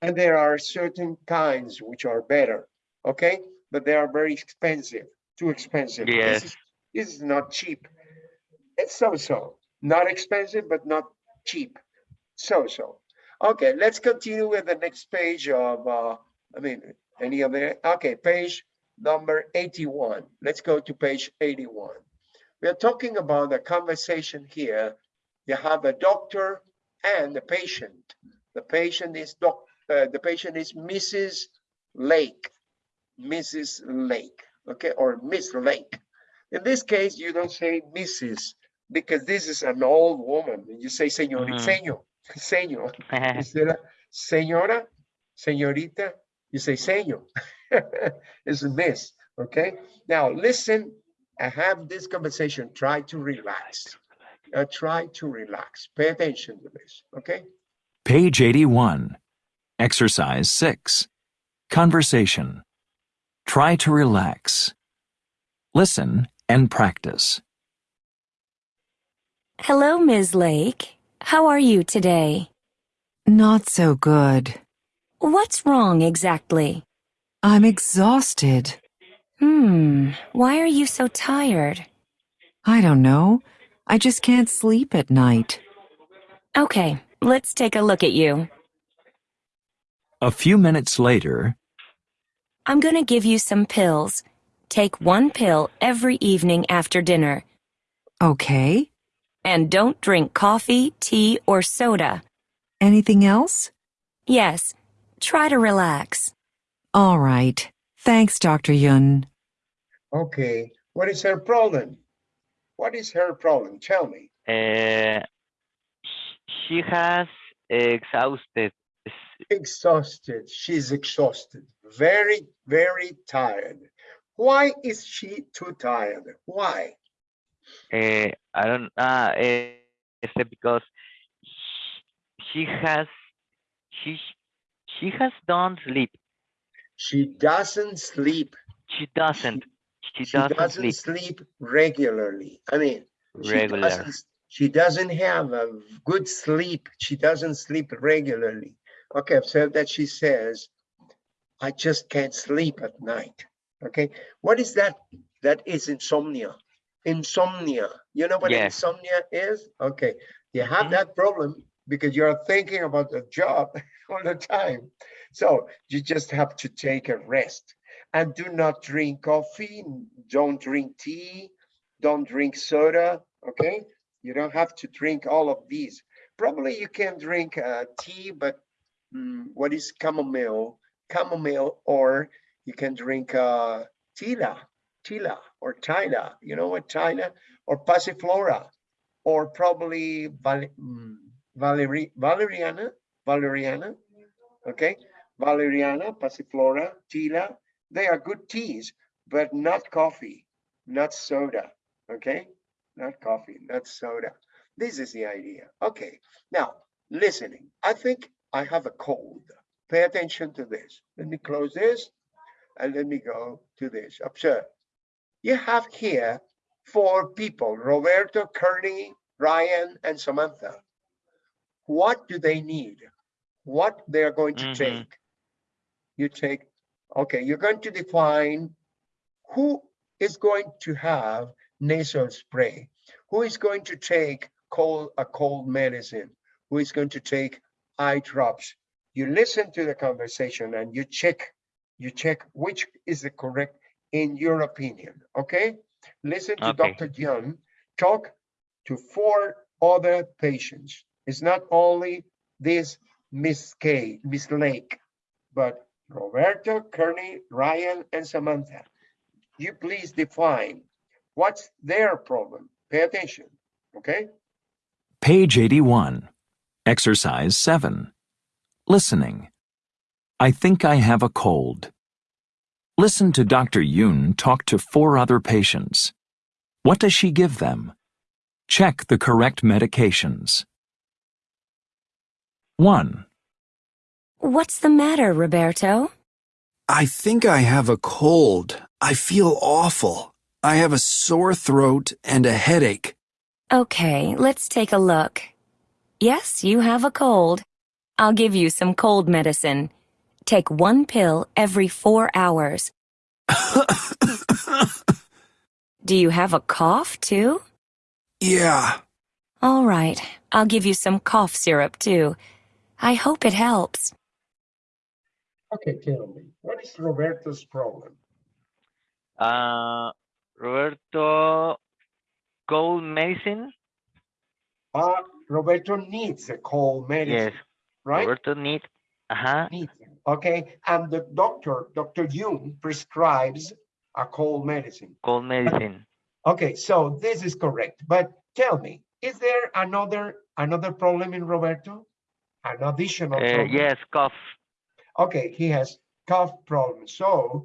And there are certain kinds which are better, okay? But they are very expensive, too expensive. This Yes. is- This is not cheap. It's so-so, not expensive, but not cheap, so-so. Okay, let's continue with the next page of, uh, I mean, any of the, okay, page number 81. Let's go to page 81. We are talking about a conversation here. You have a doctor and a patient. The patient is doc, uh, the patient is Mrs. Lake, Mrs. Lake, okay, or Miss Lake. In this case, you don't say Mrs. because this is an old woman. You say señor, Mhm. (laughs) señor, señor. Instead of señora, señorita, you say señor. (laughs) It's a miss, okay? Now, listen, I have this conversation. Try to relax. Uh, try to relax. Pay attention to this, okay? Page 81. Exercise 6. Conversation. Try to relax. Listen and practice. Hello, Ms. Lake. How are you today? Not so good. What's wrong exactly? I'm exhausted. Hmm, why are you so tired? I don't know. I just can't sleep at night. Okay, let's take a look at you. A few minutes later, I'm gonna give you some pills. Take one pill every evening after dinner. Okay. And don't drink coffee, tea, or soda. Anything else? Yes, try to relax. All right. Thanks, Dr. Yun. Okay, what is her problem? What is her problem? Tell me. Uh, she has exhausted. Exhausted. She's exhausted. Very, very tired. Why is she too tired? Why? Uh, I don't. Ah, uh, except because she has. She she has don't sleep. She doesn't sleep. She doesn't. She, She doesn't, doesn't sleep sleep regularly. I mean, she doesn't, she doesn't have a good sleep. She doesn't sleep regularly. Okay, I've that she says, I just can't sleep at night. Okay, what is that? That is insomnia. Insomnia. You know what insomnia is? Okay, you have Mhm. that problem because you're thinking about the job (laughs) all the time. So you just have to take a rest and do not drink coffee, don't drink tea, don't drink soda, okay? You don't have to drink all of these. Probably you can drink uh, tea, but mm, what is chamomile? Chamomile, or you can drink uh, tila, tila, or tila. You know what tila? Or passiflora, or probably val mm, valeri valeriana, valeriana, okay? Valeriana, passiflora, tila, they are good teas, but not coffee, not soda, okay? Not coffee, not soda. This is the idea. Okay, now listening. I think I have a cold. Pay attention to this. Let me close this and let me go to this. Observe. You have here four people, Roberto, Kearney, Ryan, and Samantha. What do they need? What they are going to Mhm. take? You take Okay, you're going to define who is going to have nasal spray, who is going to take cold a cold medicine, who is going to take eye drops. You listen to the conversation and you check, you check which is the correct in your opinion, okay? Listen to Okay. Dr. Young talk to four other patients. It's not only this Miss K, Miss Lake, but Roberto, Kearney, Ryan, and Samantha. You please define what's their problem. Pay attention, okay? Page 81. Exercise 7. Listening. I think I have a cold. Listen to Dr. Yoon talk to four other patients. What does she give them? Check the correct medications. 1, What's the matter, Roberto? I think I have a cold. I feel awful. I have a sore throat and a headache. Okay, let's take a look. Yes, you have a cold. I'll give you some cold medicine. Take one pill every four hours. (coughs) Do you have a cough, too? yeah. All right, I'll give you some cough syrup, too. I hope it helps. Okay, tell me, what is Roberto's problem? Uh, Roberto, cold medicine? Uh, Roberto needs a cold medicine, Yes, right? Roberto need, uh-huh, Needs, okay, and the doctor, Dr. Jung prescribes a cold medicine. cold medicine. Okay, so this is correct, but tell me, is there another, another problem in Roberto? An additional Uh, problem? yes, cough. Okay, he has cough problems. So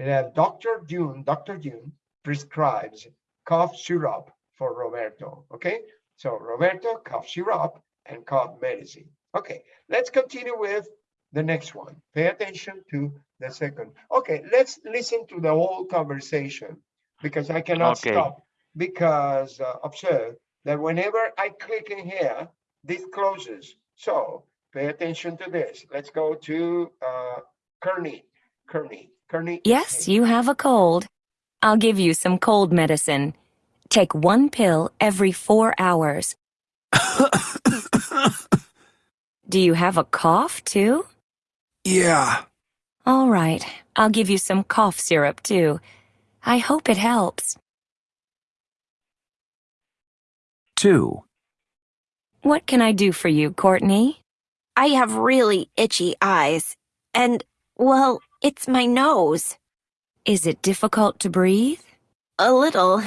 uh, Dr. June, Dr. June prescribes cough syrup for Roberto. Okay, so Roberto cough syrup and cough medicine. Okay, let's continue with the next one. Pay attention to the second. Okay, let's listen to the whole conversation because I cannot Okay. stop because uh, observe that whenever I click in here, this closes. So pay attention to this. Let's go to uh, Kearney. Kearney. Kearney. Yes, you have a cold. I'll give you some cold medicine. Take one pill every four hours. (laughs) Do you have a cough, too? yeah. All right, I'll give you some cough syrup, too. I hope it helps. 2, What can I do for you, Courtney? I have really itchy eyes. And, well, it's my nose. Is it difficult to breathe? A little.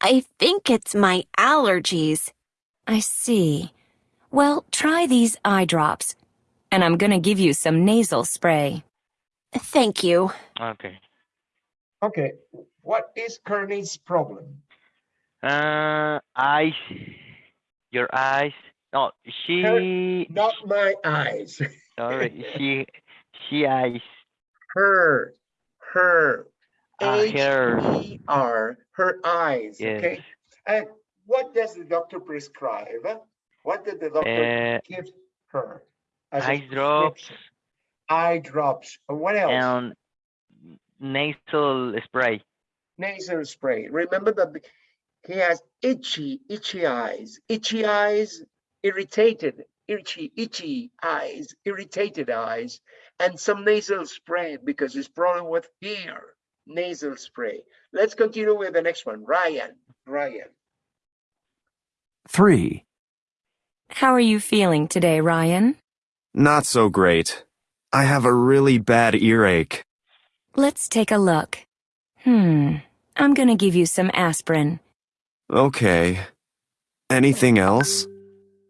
I think it's my allergies. I see. Well, try these eye drops. And I'm gonna give you some nasal spray. Thank you. Okay. Okay, what is Kearney's problem? Uh, eyes, your eyes. No, she, Not my eyes. (laughs) sorry, she, she eyes, Her, her. uh, her, H-E-R, her eyes, yes. okay? And what does the doctor prescribe? What did the doctor Uh, give her? eye drops prescription? Eye drops. What else? and nasal spray. Nasal spray. Remember that he has itchy, itchy eyes. Itchy eyes, irritated, itchy, itchy eyes, irritated eyes, and some nasal spray because his problem with ear. Nasal spray. Let's continue with the next one. Ryan. Ryan. 3, How are you feeling today, Ryan? Not so great. I have a really bad earache. Let's take a look. Hmm, I'm gonna give you some aspirin. Okay. Anything else?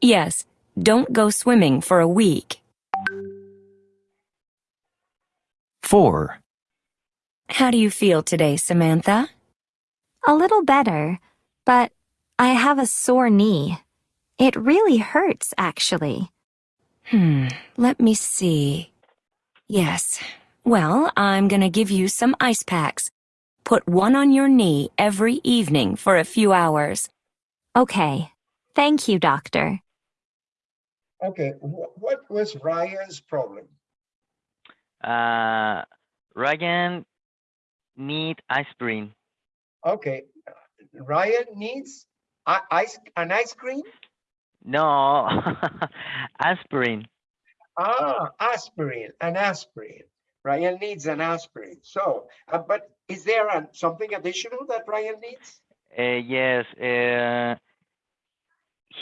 Yes, don't go swimming for a week. 4, How do you feel today, Samantha? A little better, but I have a sore knee. It really hurts, actually. Hmm, let me see. Yes, well, I'm gonna give you some ice packs. Put one on your knee every evening for a few hours. Okay. Thank you, doctor. Okay, wh- what was Ryan's problem? Uh, Ryan need aspirin. Okay, Ryan needs ice, an ice cream? No, (laughs) aspirin. Ah, aspirin, an aspirin. Ryan needs an aspirin. So, uh, but is there an- something additional that Ryan needs? Uh, yes. Uh,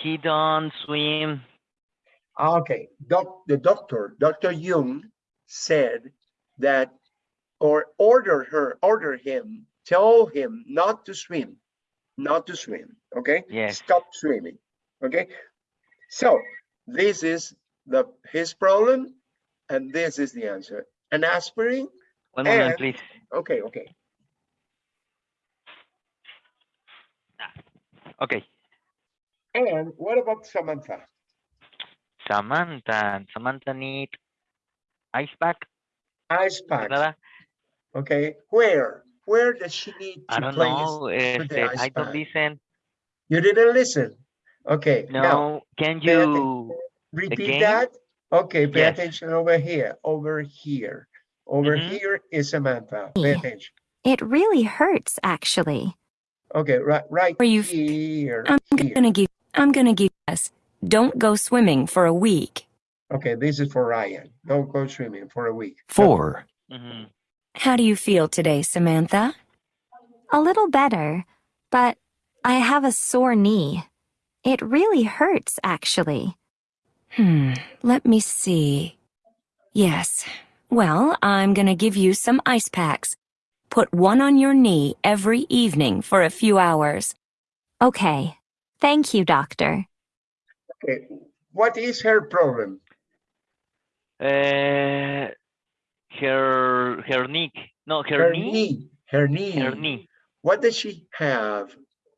he don't swim. Ah, Okay, doc, the doctor, Dr. Jung said that, or order her, order him, tell him not to swim, not to swim, okay? Yes. Stop swimming, okay? So this is the, his problem, and this is the answer. An aspirin, One moment, please. okay, okay. Ah, okay. And what about Samantha? Samantha. Samantha need ice pack. Ice ¿verdad? okay? Where? Where does she need I to don't place? know. ice I don't pack? listen. You didn't listen? Okay, now, Can you? repeat again? that. Okay, pay Yes. attention over here, over here. Over Mhm. here is Samantha, pay Yeah. attention. It really hurts, actually. Okay, right, right Where you- here, I'm here. gonna give, I'm gonna give us, don't go swimming for a week. Okay, this is for Ryan. Don't go swimming for a week. 4. Mhm. How do you feel today, Samantha? A little better, but I have a sore knee. It really hurts, actually. Hmm, let me see. Yes. Well, I'm gonna give you some ice packs. Put one on your knee every evening for a few hours. Okay. Thank you, doctor. Okay, what is her problem? Uh, her her knee. No, her, Her knee. knee, her knee. Her knee. What does she have?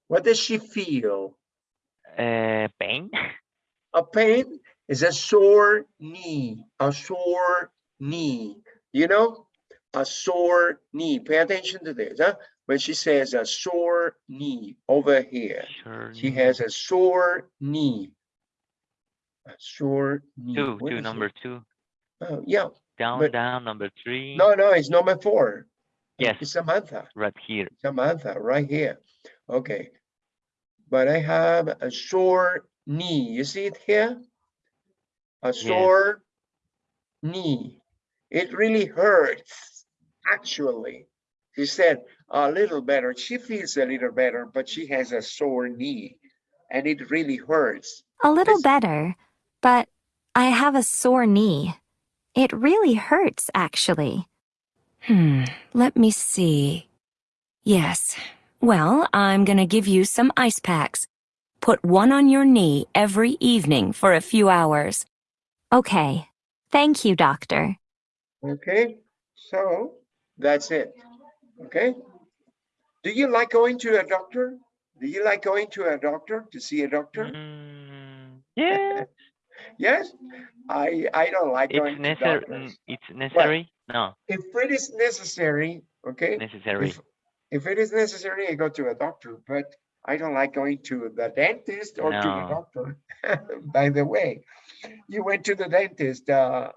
What does she feel? Uh, pain. A pain is a sore knee, a sore knee. You know, a sore knee. Pay attention to this, huh? When she says a sore knee over here, Her she has a sore knee. A sore knee. two. What Two. is it? Number two. Oh, yeah. Down. but- down. Number three. No, no, it's number four. Yes. It's Samantha. Right here. Samantha, right here. Okay. But I have a sore knee. You see it here? A sore knee. It really hurts, actually. She said a little better. She feels a little better, but she has a sore knee and it really hurts. A little This- better, but I have a sore knee. It really hurts, actually. Hmm, let me see. Yes. Well, I'm gonna give you some ice packs. Put one on your knee every evening for a few hours. Okay. Thank you, doctor. Okay, so that's it. Okay. Do you like going to a doctor? Do you like going to a doctor to see a doctor? Mm, yeah. (laughs) Yes, I I don't like it's going to necessary. doctors. It's necessary. No. If it is necessary, okay. Necessary. If, if it is necessary, I go to a doctor, but I don't like going to the dentist or to the doctor. (laughs) By the way, you went to the dentist. Uh,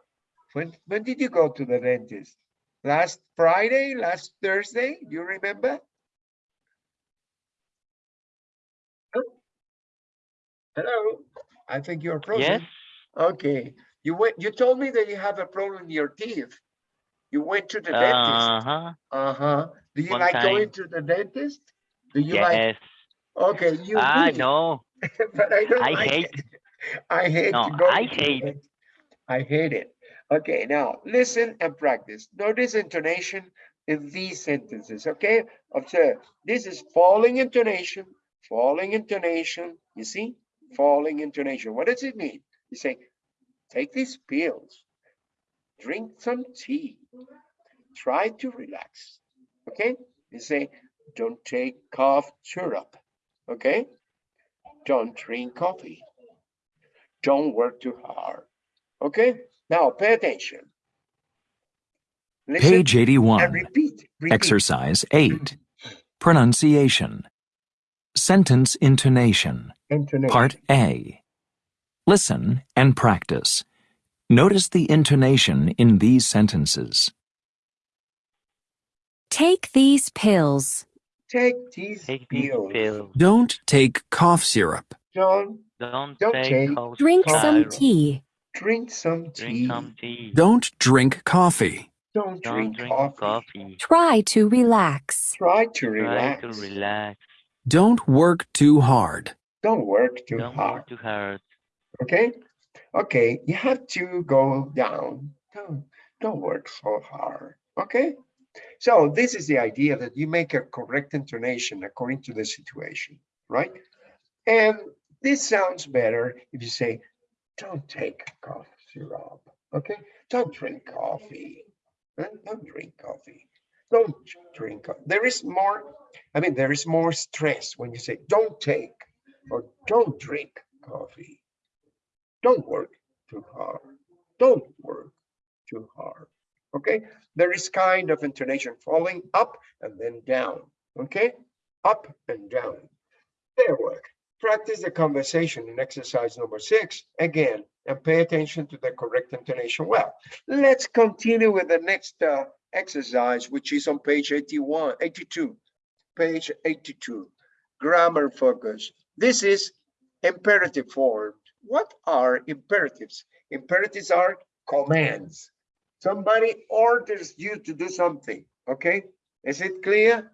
when when did you go to the dentist? Last Friday, last Thursday? Do you remember? Hello, I think you're frozen. Yes. Okay, you went, you told me that you have a problem in your teeth. You went to the dentist. Uh huh. Do you one like going to the dentist? Do you like, Yes. okay, you I do, know. (laughs) but I don't I like hate- it. (laughs) I hate No. I hate- dentist. I hate it. Okay, now listen and practice. Notice intonation in these sentences, okay? Observe, this is falling intonation, falling intonation, you see? Falling intonation. What does it mean? You say, take these pills, drink some tea, try to relax, okay? You say, don't take cough syrup, okay? Don't drink coffee. Don't work too hard, okay? Now pay attention. Listen Page and 81. repeat, repeat. Exercise 8. Pronunciation. Sentence intonation. Intonation. Part A. Listen and practice. Notice the intonation in these sentences. Take these pills. Take these Take these pills. pills. Don't take cough syrup. Don't, Don't, Don't take take- cough Drink some syrup. tea. Drink some Drink tea. some tea. Don't drink coffee. Don't Don't drink drink coffee. coffee. Try to relax. Try to Try relax. to relax. Don't work too hard. Don't work too Don't hard. work too hard. Okay? Okay, you have to go down. Don't, don't work so hard. Okay? So this is the idea that you make a correct intonation according to the situation, right? And this sounds better if you say, don't take cough syrup. Okay? Don't drink coffee. Don't drink coffee. Don't drink. co- There is more, I mean, there is more stress when you say, don't take or don't drink coffee. Don't work too hard. Don't work too hard. Okay, there is kind of intonation falling up and then down. Okay, up and down. There work. Practice the conversation in exercise number six again and pay attention to the correct intonation. Well, let's continue with the next uh, exercise, which is on page 81, 82. Page 82, grammar focus. This is imperative form. What are imperatives? Imperatives are commands. Somebody orders you to do something, okay? Is it clear?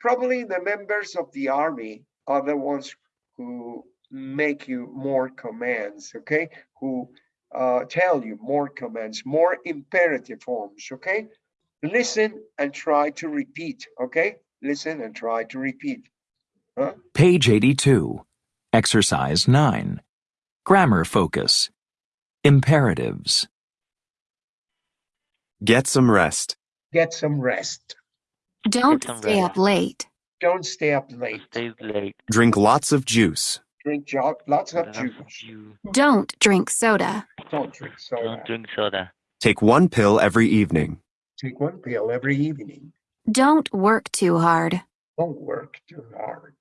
Probably the members of the army are the ones who make you more commands, okay? Who uh, tell you more commands, more imperative forms, okay? Listen and try to repeat, okay? Listen and try to repeat. Huh? Page 82. Exercise 9. Grammar focus. Imperatives. Get some rest. Get some rest. Don't some stay rest. up late. Don't stay up late. Stay late. Drink lots of juice. Drink jo- lots of juice. juice. Don't drink soda. Don't drink soda. Don't drink soda. Take one pill every evening. Take one pill every evening. Don't work too hard. Don't work too hard.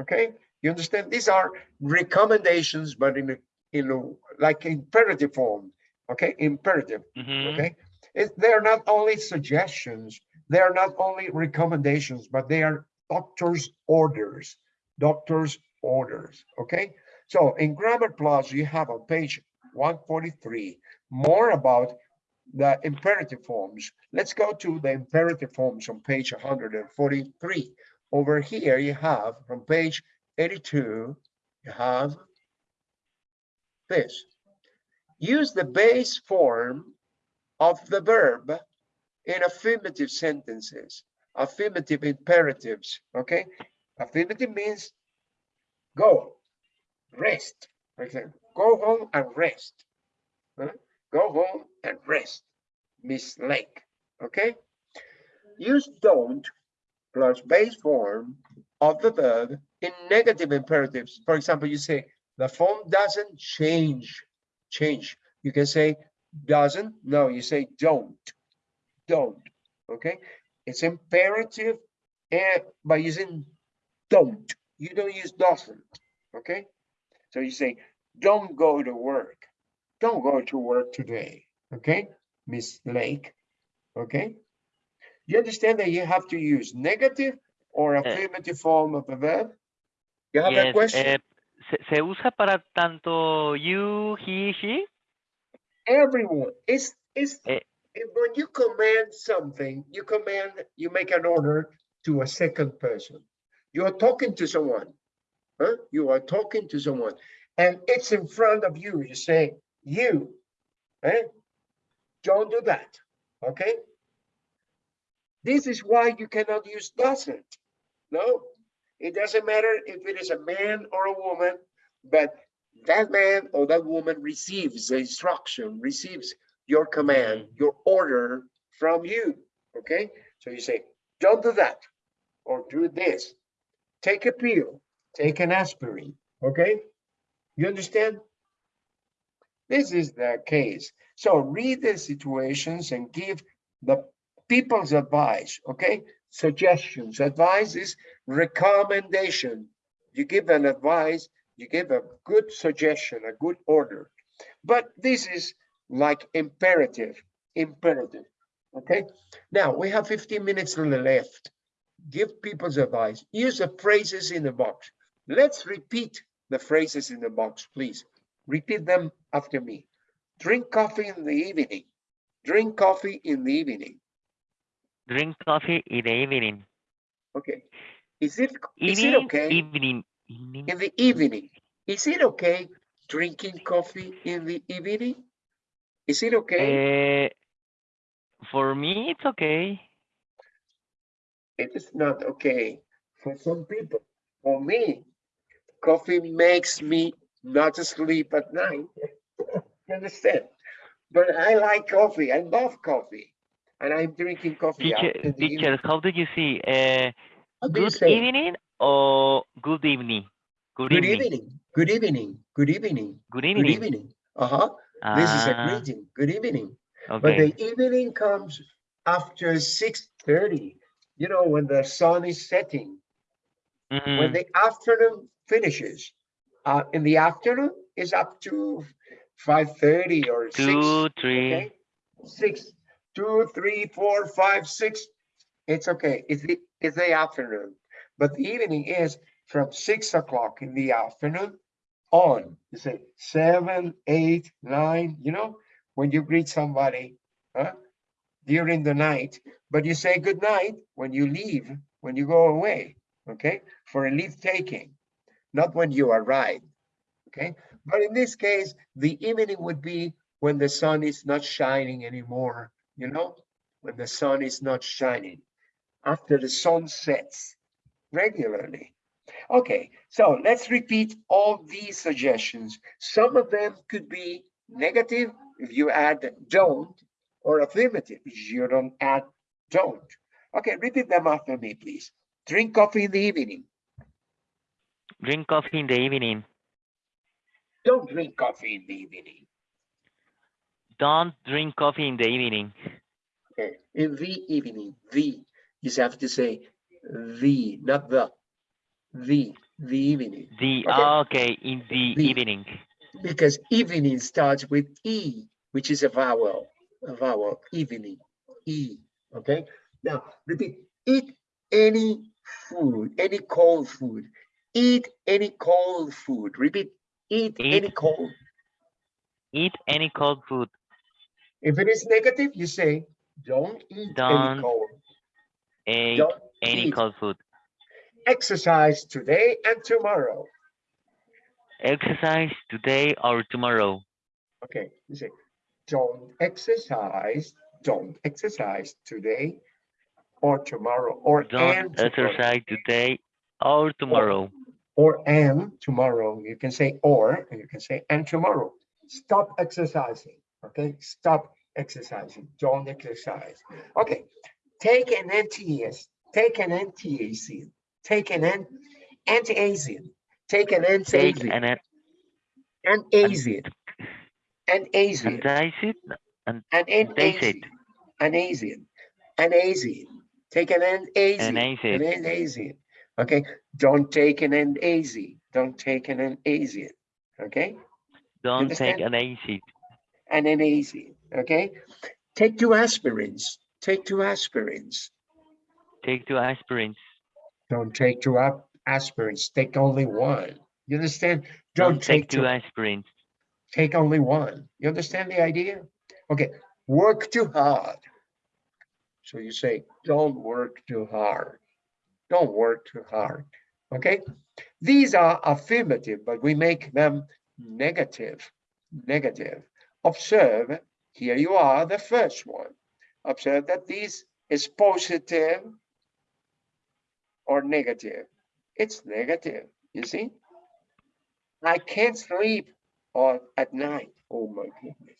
Okay? You understand? These are recommendations, but in a, in a, like imperative form. Okay? Imperative. Mhm. Okay? It, they're not only suggestions, they're not only recommendations, but they are doctor's orders. Doctor's orders. Okay? So in Grammar Plus, you have on page 143 more about the imperative forms. Let's go to the imperative forms on page 143. Over here, you have from page 82, you have this. Use the base form of the verb in affirmative sentences, affirmative imperatives, okay? Affirmative means go, rest. Example, go home and rest. Huh? Go home and rest. Miss Lake, okay? Use don't plus base form of the verb in negative imperatives. For example, you say the form doesn't change, change. You can say doesn't, no, you say don't, don't, okay? It's imperative and by using don't, you don't use doesn't, okay? So you say, don't go to work, don't go to work today, okay? Miss Lake, okay? You understand that you have to use negative or affirmative form of a verb? You have a Yes, question? eh, se, se usa para tanto you, he, she. Everyone it's it's Eh. if when you command something you command you make an order to a second person you are talking to someone huh? you are talking to someone and it's in front of you you say you eh? don't do that okay this is why you cannot use doesn't no it doesn't matter if it is a man or a woman but that man or that woman receives the instruction, receives your command, your order from you. Okay, so you say, don't do that, or do this. Take a pill, take an aspirin. Okay, you understand? This is the case. So read the situations and give the people's advice. Okay, suggestions. Advice is recommendation. You give an advice you give a good suggestion, a good order. But this is like imperative, imperative. Okay. Now we have 15 minutes on the left. Give people's advice. Use the phrases in the box. Let's repeat the phrases in the box, please. Repeat them after me. Drink coffee in the evening. Drink coffee in the evening. Drink coffee in the evening. Okay. Is it is it okay evening, evening. in the evening? Is it okay drinking coffee in the evening? Is it okay? Uh, for me, it's okay. It is not okay for some people. For me, coffee makes me not to sleep at night. (laughs) You understand? But I like coffee. I love coffee. And I'm drinking coffee. Teacher, in the evening. teacher, how did you see? Uh, How do you good evening or good evening? Good, Good evening. evening. Good evening. Good evening. Good Good evening. evening. Uh-huh. This is a Ah, greeting. Good evening. But the evening comes after 6:30, you know, when the sun is setting. when Mhm. the afternoon finishes. Uh, in the afternoon is up to five thirty or six. Two, three. Okay, six, two, three, four, five, six. It's okay. It's the it's the afternoon, but the evening is from six o'clock in the afternoon on. You say seven, eight, nine. You know, when you greet somebody, huh? During the night, but you say good night when you leave, when you go away okay, for a leave taking, not when you arrive, okay? But in this case, the evening would be when the sun is not shining anymore, you know, when the sun is not shining, after the sun sets regularly. Okay, so let's repeat all these suggestions. Some of them could be negative if you add don't, or affirmative if you don't add don't. Okay, repeat them after me, please. Drink coffee in the evening. Drink coffee in the evening. Don't drink coffee in the evening. Don't drink coffee in the evening. Okay, in the evening, the, you have to say the, not the, the, the evening. The Okay. Ah, okay, in the, The. evening. Because evening starts with E, which is a vowel, a vowel, evening, E, okay? Now, repeat, eat any food, any cold food. Eat any cold food. Repeat, eat any cold. Eat any cold food. If it is negative, you say, don't eat any Don't cold. Eat Don't any eat. cold food. Exercise today and tomorrow. Exercise today or tomorrow. Okay, you say, don't exercise, don't exercise today or tomorrow, or and Don't tomorrow, exercise today or tomorrow. or and tomorrow. You can say or, and you can say and tomorrow. Stop exercising, okay? Stop exercising, don't exercise. Okay, take an NTS, take an NTAC, take an N, antiazine, take an Take antiazine, an an an antacid. an Taste it. Asian, an Asian, an Asian. Take an an Asian, an acid. an Asian. Okay, don't take an an Asian. Don't take an an Asian. Okay, Don't take an acid. and an Asian. Okay, take two aspirins. Take two aspirins. Take two aspirins. Don't take two aspirins. Take only one. You understand? Don't, Don't, take, take two two. aspirins. Take only one. You understand the idea? Okay, work too hard. So you say, don't work too hard. Don't work too hard. Okay, these are affirmative, but we make them negative. Negative. Observe, here you are, the first one. Observe that this is positive or negative. It's negative, you see? I can't sleep on at night. Oh my goodness.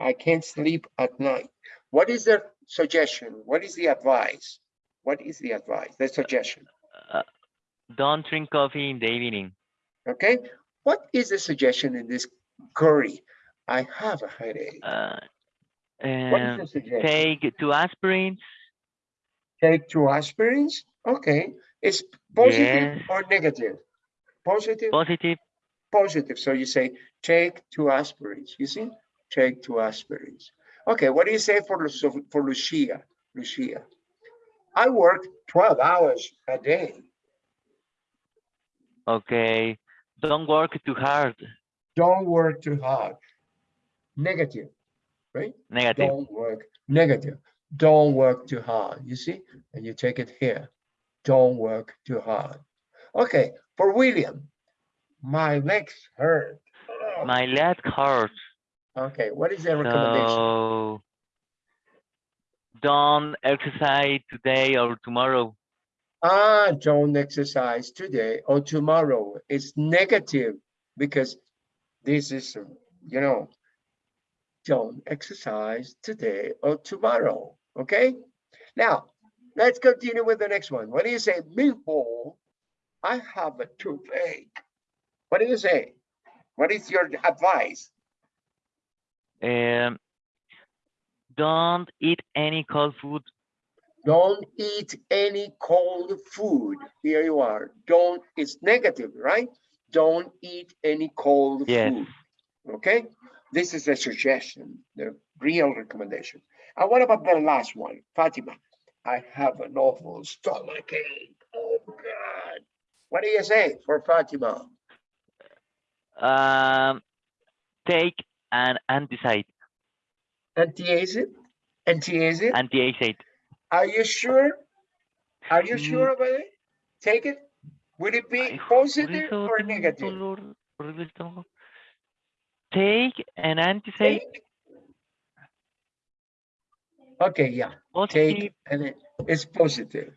I can't sleep at night. What is the suggestion? What is the advice? What is the advice? The suggestion. Uh, don't drink coffee in the evening. Okay. What is the suggestion in this query? I have a headache. Uh, What is the suggestion? take two aspirins. Take two aspirins. Okay. It's positive or negative? Positive, Positive. positive. So you say, take two aspirins. You see? Take two aspirins. Okay. What do you say for, for Lucia? Lucia. I work 12 hours a day. Okay. Don't work too hard. Don't work too hard. negative, right? Negative. Don't work, negative. Don't work too hard, you see? And you take it here. Don't work too hard. Okay, for William, my legs hurt. Oh, My leg hurts. Okay, what is the recommendation? So don't exercise today or tomorrow. Ah, don't exercise today or tomorrow. It's negative because this is, you know, don't exercise today or tomorrow. Okay? Now, let's continue with the next one. What do you say? Before I have a toothache. What do you say? What is your advice? Um, don't eat any cold food. Don't eat any cold food. Here you are. Don't, it's negative, right? Don't eat any cold Yes. food. Okay? This is a suggestion, the real recommendation. And what about the last one? Fatima, I have an awful stomach ache. Oh God. What do you say for Fatima? Um, take an anti-acid. Anti-acid? Anti-acid? Anti-acid. Are you sure? Are you sure about it? Take it? Would it be positive or negative? dolor horrible de estómago. Take an anti-acid. Take. Okay, yeah, Positive. take, and it- it's positive.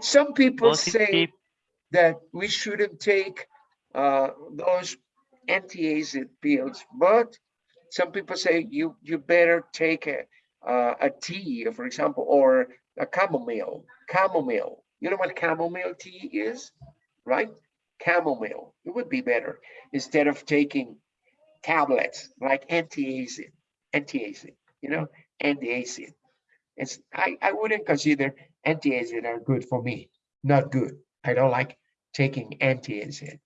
Some people say that we shouldn't take uh, those anti-acid pills, but some people say you, you better take a, uh, a tea, for example, or a chamomile, chamomile. You know what chamomile tea is, right? Chamomile, it would be better instead of taking tablets like anti-acid, anti-acid, you know, anti-acid. It's, I, I wouldn't consider anti-acid are good for me, not good. I don't like taking anti-acid.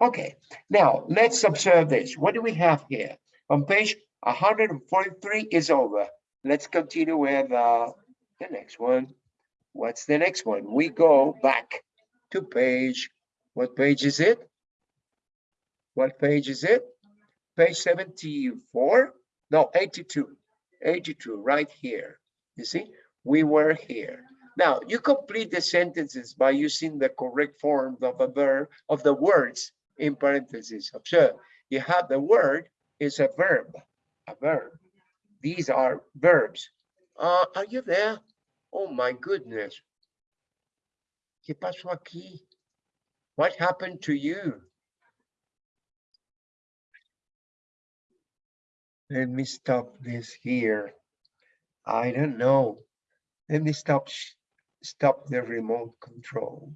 Okay, now let's observe this. What do we have here? On page 143 is over. Let's continue with uh, the next one. What's the next one? We go back to page, what page is it? What page is it? Page 74? No, 82. 82, right here. You see, we were here. Now, you complete the sentences by using the correct form of a verb of the words in parentheses. Observe, you have the word is a verb, a verb. These are verbs. Uh, are you there? Oh my goodness. ¿Qué pasó aquí? What happened to you? Let me stop this here. I don't know. Let me stop, stop the remote control.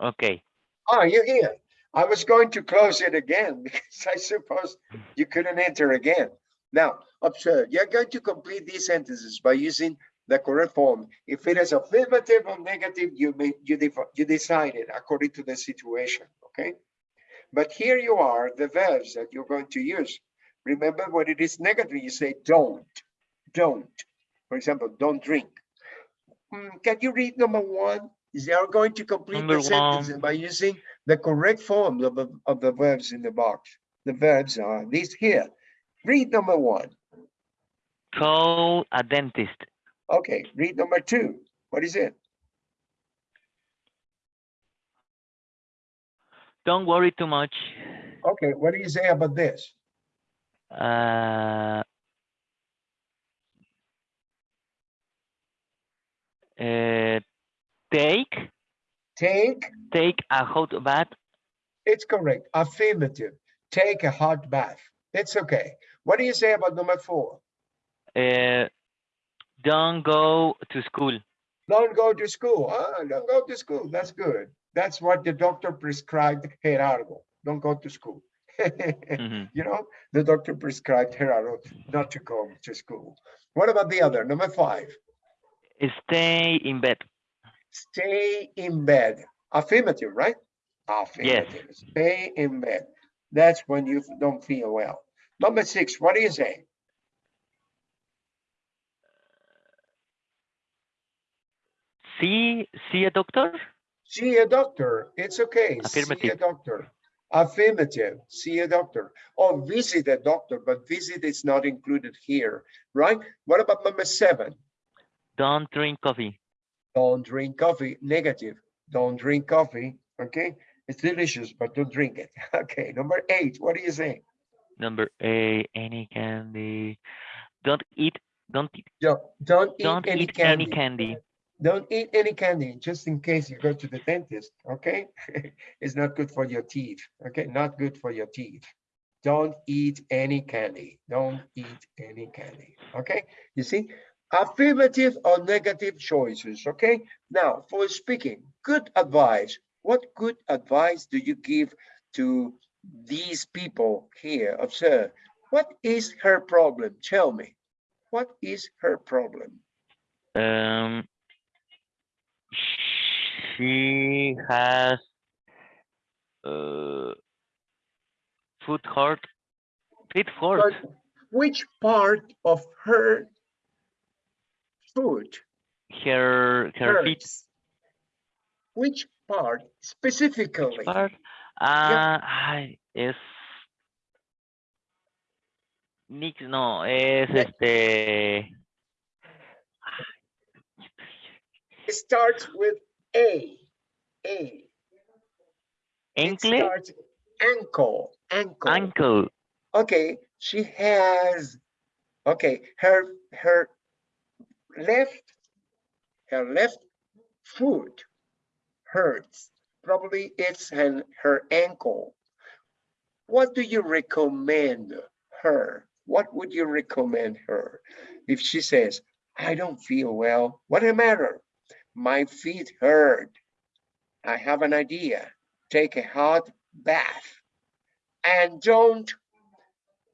Okay. Ah, you're here. I was going to close it again (laughs) because I suppose you couldn't enter again. Now, observe, you're going to complete these sentences by using the correct form. If it is affirmative or negative, you may, you, def- you decide it according to the situation, okay? But here you are, the verbs that you're going to use. Remember when it is negative, you say don't, don't. For example, don't drink. Hmm, can you read number one? They are going to complete Number the sentence one. by using the correct form of, the- of the verbs in the box. The verbs are these here. Read number one. Call a dentist. Okay, read number two. What is it? Don't worry too much. Okay, what do you say about this? Uh, uh, take Take, take a hot bath. it's correct, affirmative. Take a hot bath. It's okay. What do you say about number four? Uh, don't go to school. Don't go to school. Ah, don't go to school. That's good. That's what the doctor prescribed Gerardo. Don't go to school. Mhm. (laughs) You know, the doctor prescribed Gerardo not to go to school. What about the other? Number five, Stay in bed. stay in bed. Affirmative, right? Affirmative. Yes. Stay in bed. That's when you don't feel well. Number six, what do you say? See see a doctor. See a doctor. It's okay. Affirmative. See a doctor. Affirmative, see a doctor or visit a doctor, but visit is not included here, right? What about number seven? Don't drink coffee. Don't drink coffee, negative. Don't drink coffee, okay? It's delicious, but don't drink it. (laughs) Okay, number eight, what do you say? Number eight, any candy. Don't eat. Don't eat. Don't, don't eat Don't any eat candy. any candy. Don't eat any candy, just in case you go to the dentist, okay? (laughs) It's not good for your teeth, okay? Not good for your teeth. Don't eat any candy. Don't eat any candy, okay? You see, affirmative or negative choices, okay? Now, for speaking, good advice. What good advice do you give to these people here? Observe, what is her problem? Tell me, what is her problem? Um, she has uh foot hurt. Feet hurt. Which part of her foot, Her her feet which part specifically? part. Ah, ay, es. Nick, no, es este. It starts with A, A. Ankle, starts ankle, ankle. ankle. Okay, she has, okay, her, her left, her left foot hurts. Probably it's an, her ankle. What do you recommend her? What would you recommend her? If she says, I don't feel well, what the matter? My feet hurt. I have an idea. Take a hot bath and don't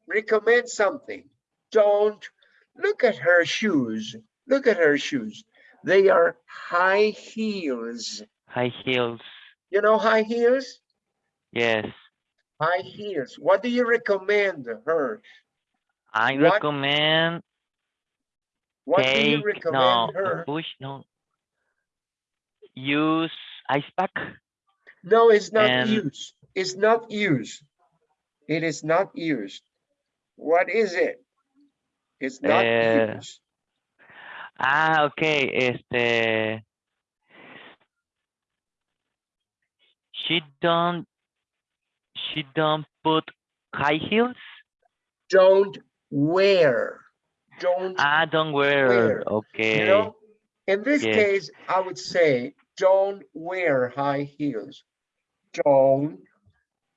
recommend something. Don't look at her shoes. Look at her shoes. They are high heels. High heels. You know high heels? Yes. High heels. What do you recommend her? I What- recommend What do you take recommend no her? push no. Use ice pack. No, it's not and- used. It's not used. It is not used. What is it? It's not Eh, used. Ah, okay. Este. She don't. She don't put high heels. Don't wear. Don't Ah, don't wear. Wear, Okay. You know, in this Yes. case, I would say, don't wear high heels. Don't,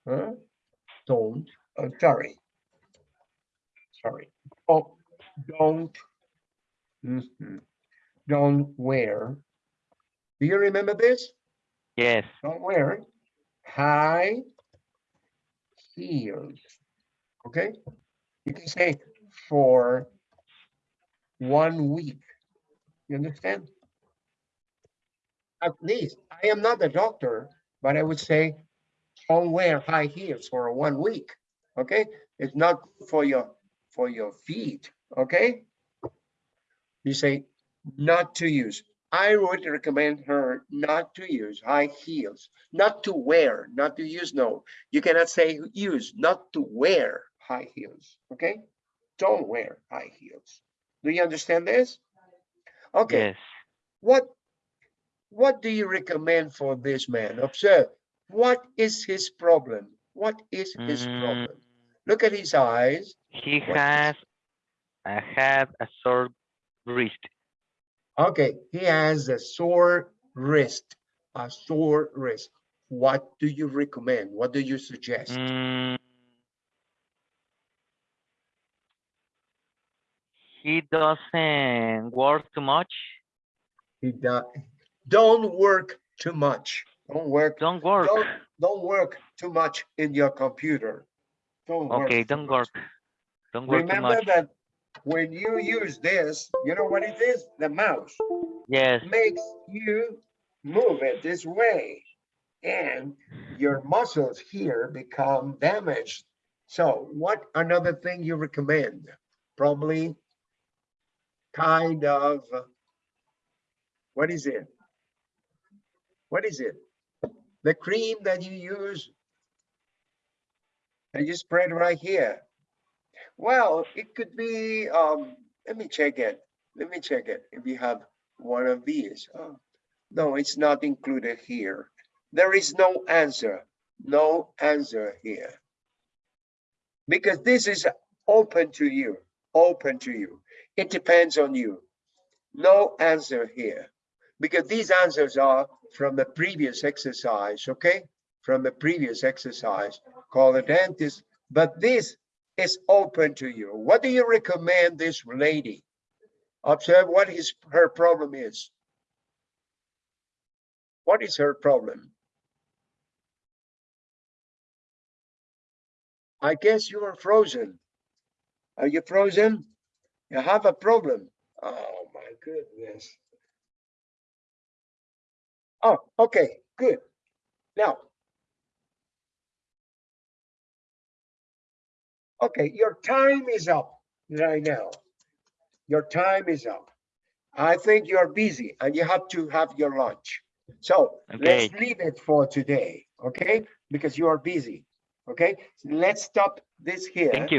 huh? Don't, uh, sorry. Sorry. Oh, don't, mhm, don't wear. Do you remember this? Yes. Don't wear high heels. Okay? You can say for one week. You understand? At least, I am not a doctor, but I would say don't wear high heels for one week. Okay? It's not for your for your feet. Okay? You say not to use. I would recommend her not to use high heels, not to wear, not to use. No, you cannot say use, not to wear high heels. Okay? Don't wear high heels. Do you understand this? Okay, Yes. what what do you recommend for this man? Observe, what is his problem? What is his Mm, problem? Look at his eyes. He What has. I have a sore wrist. Okay, he has a sore wrist, a sore wrist. What do you recommend? What do you suggest? Mm, he doesn't work too much. He do- Don't work too much. Don't work, Don't work. don't, don't work too much in your computer. Don't. Okay, too don't much. work. Don't work too much. that when you use this, you know what it is? The mouse Yes. makes you move it this way. And your muscles here become damaged. So what another thing you recommend? Probably kind of, what is it? What is it? The cream that you use And you spread right here. Well, it could be, um, let me check it. Let me check it. If you have one of these. Oh, no, it's not included here. There is no answer. No answer here. Because this is open to you, open to you. It depends on you. No answer here. Because these answers are from the previous exercise, okay? From the previous exercise called the dentist. But this is open to you. What do you recommend this lady? Observe what his her problem is. What is her problem? I guess you are frozen. Are you frozen? You have a problem. Oh my goodness. Oh, okay, good. Now. Okay, your time is up right now. Your time is up. I think you're busy and you have to have your lunch. So let's leave it for today, okay? Because you are busy, okay? Let's stop this here. Thank you.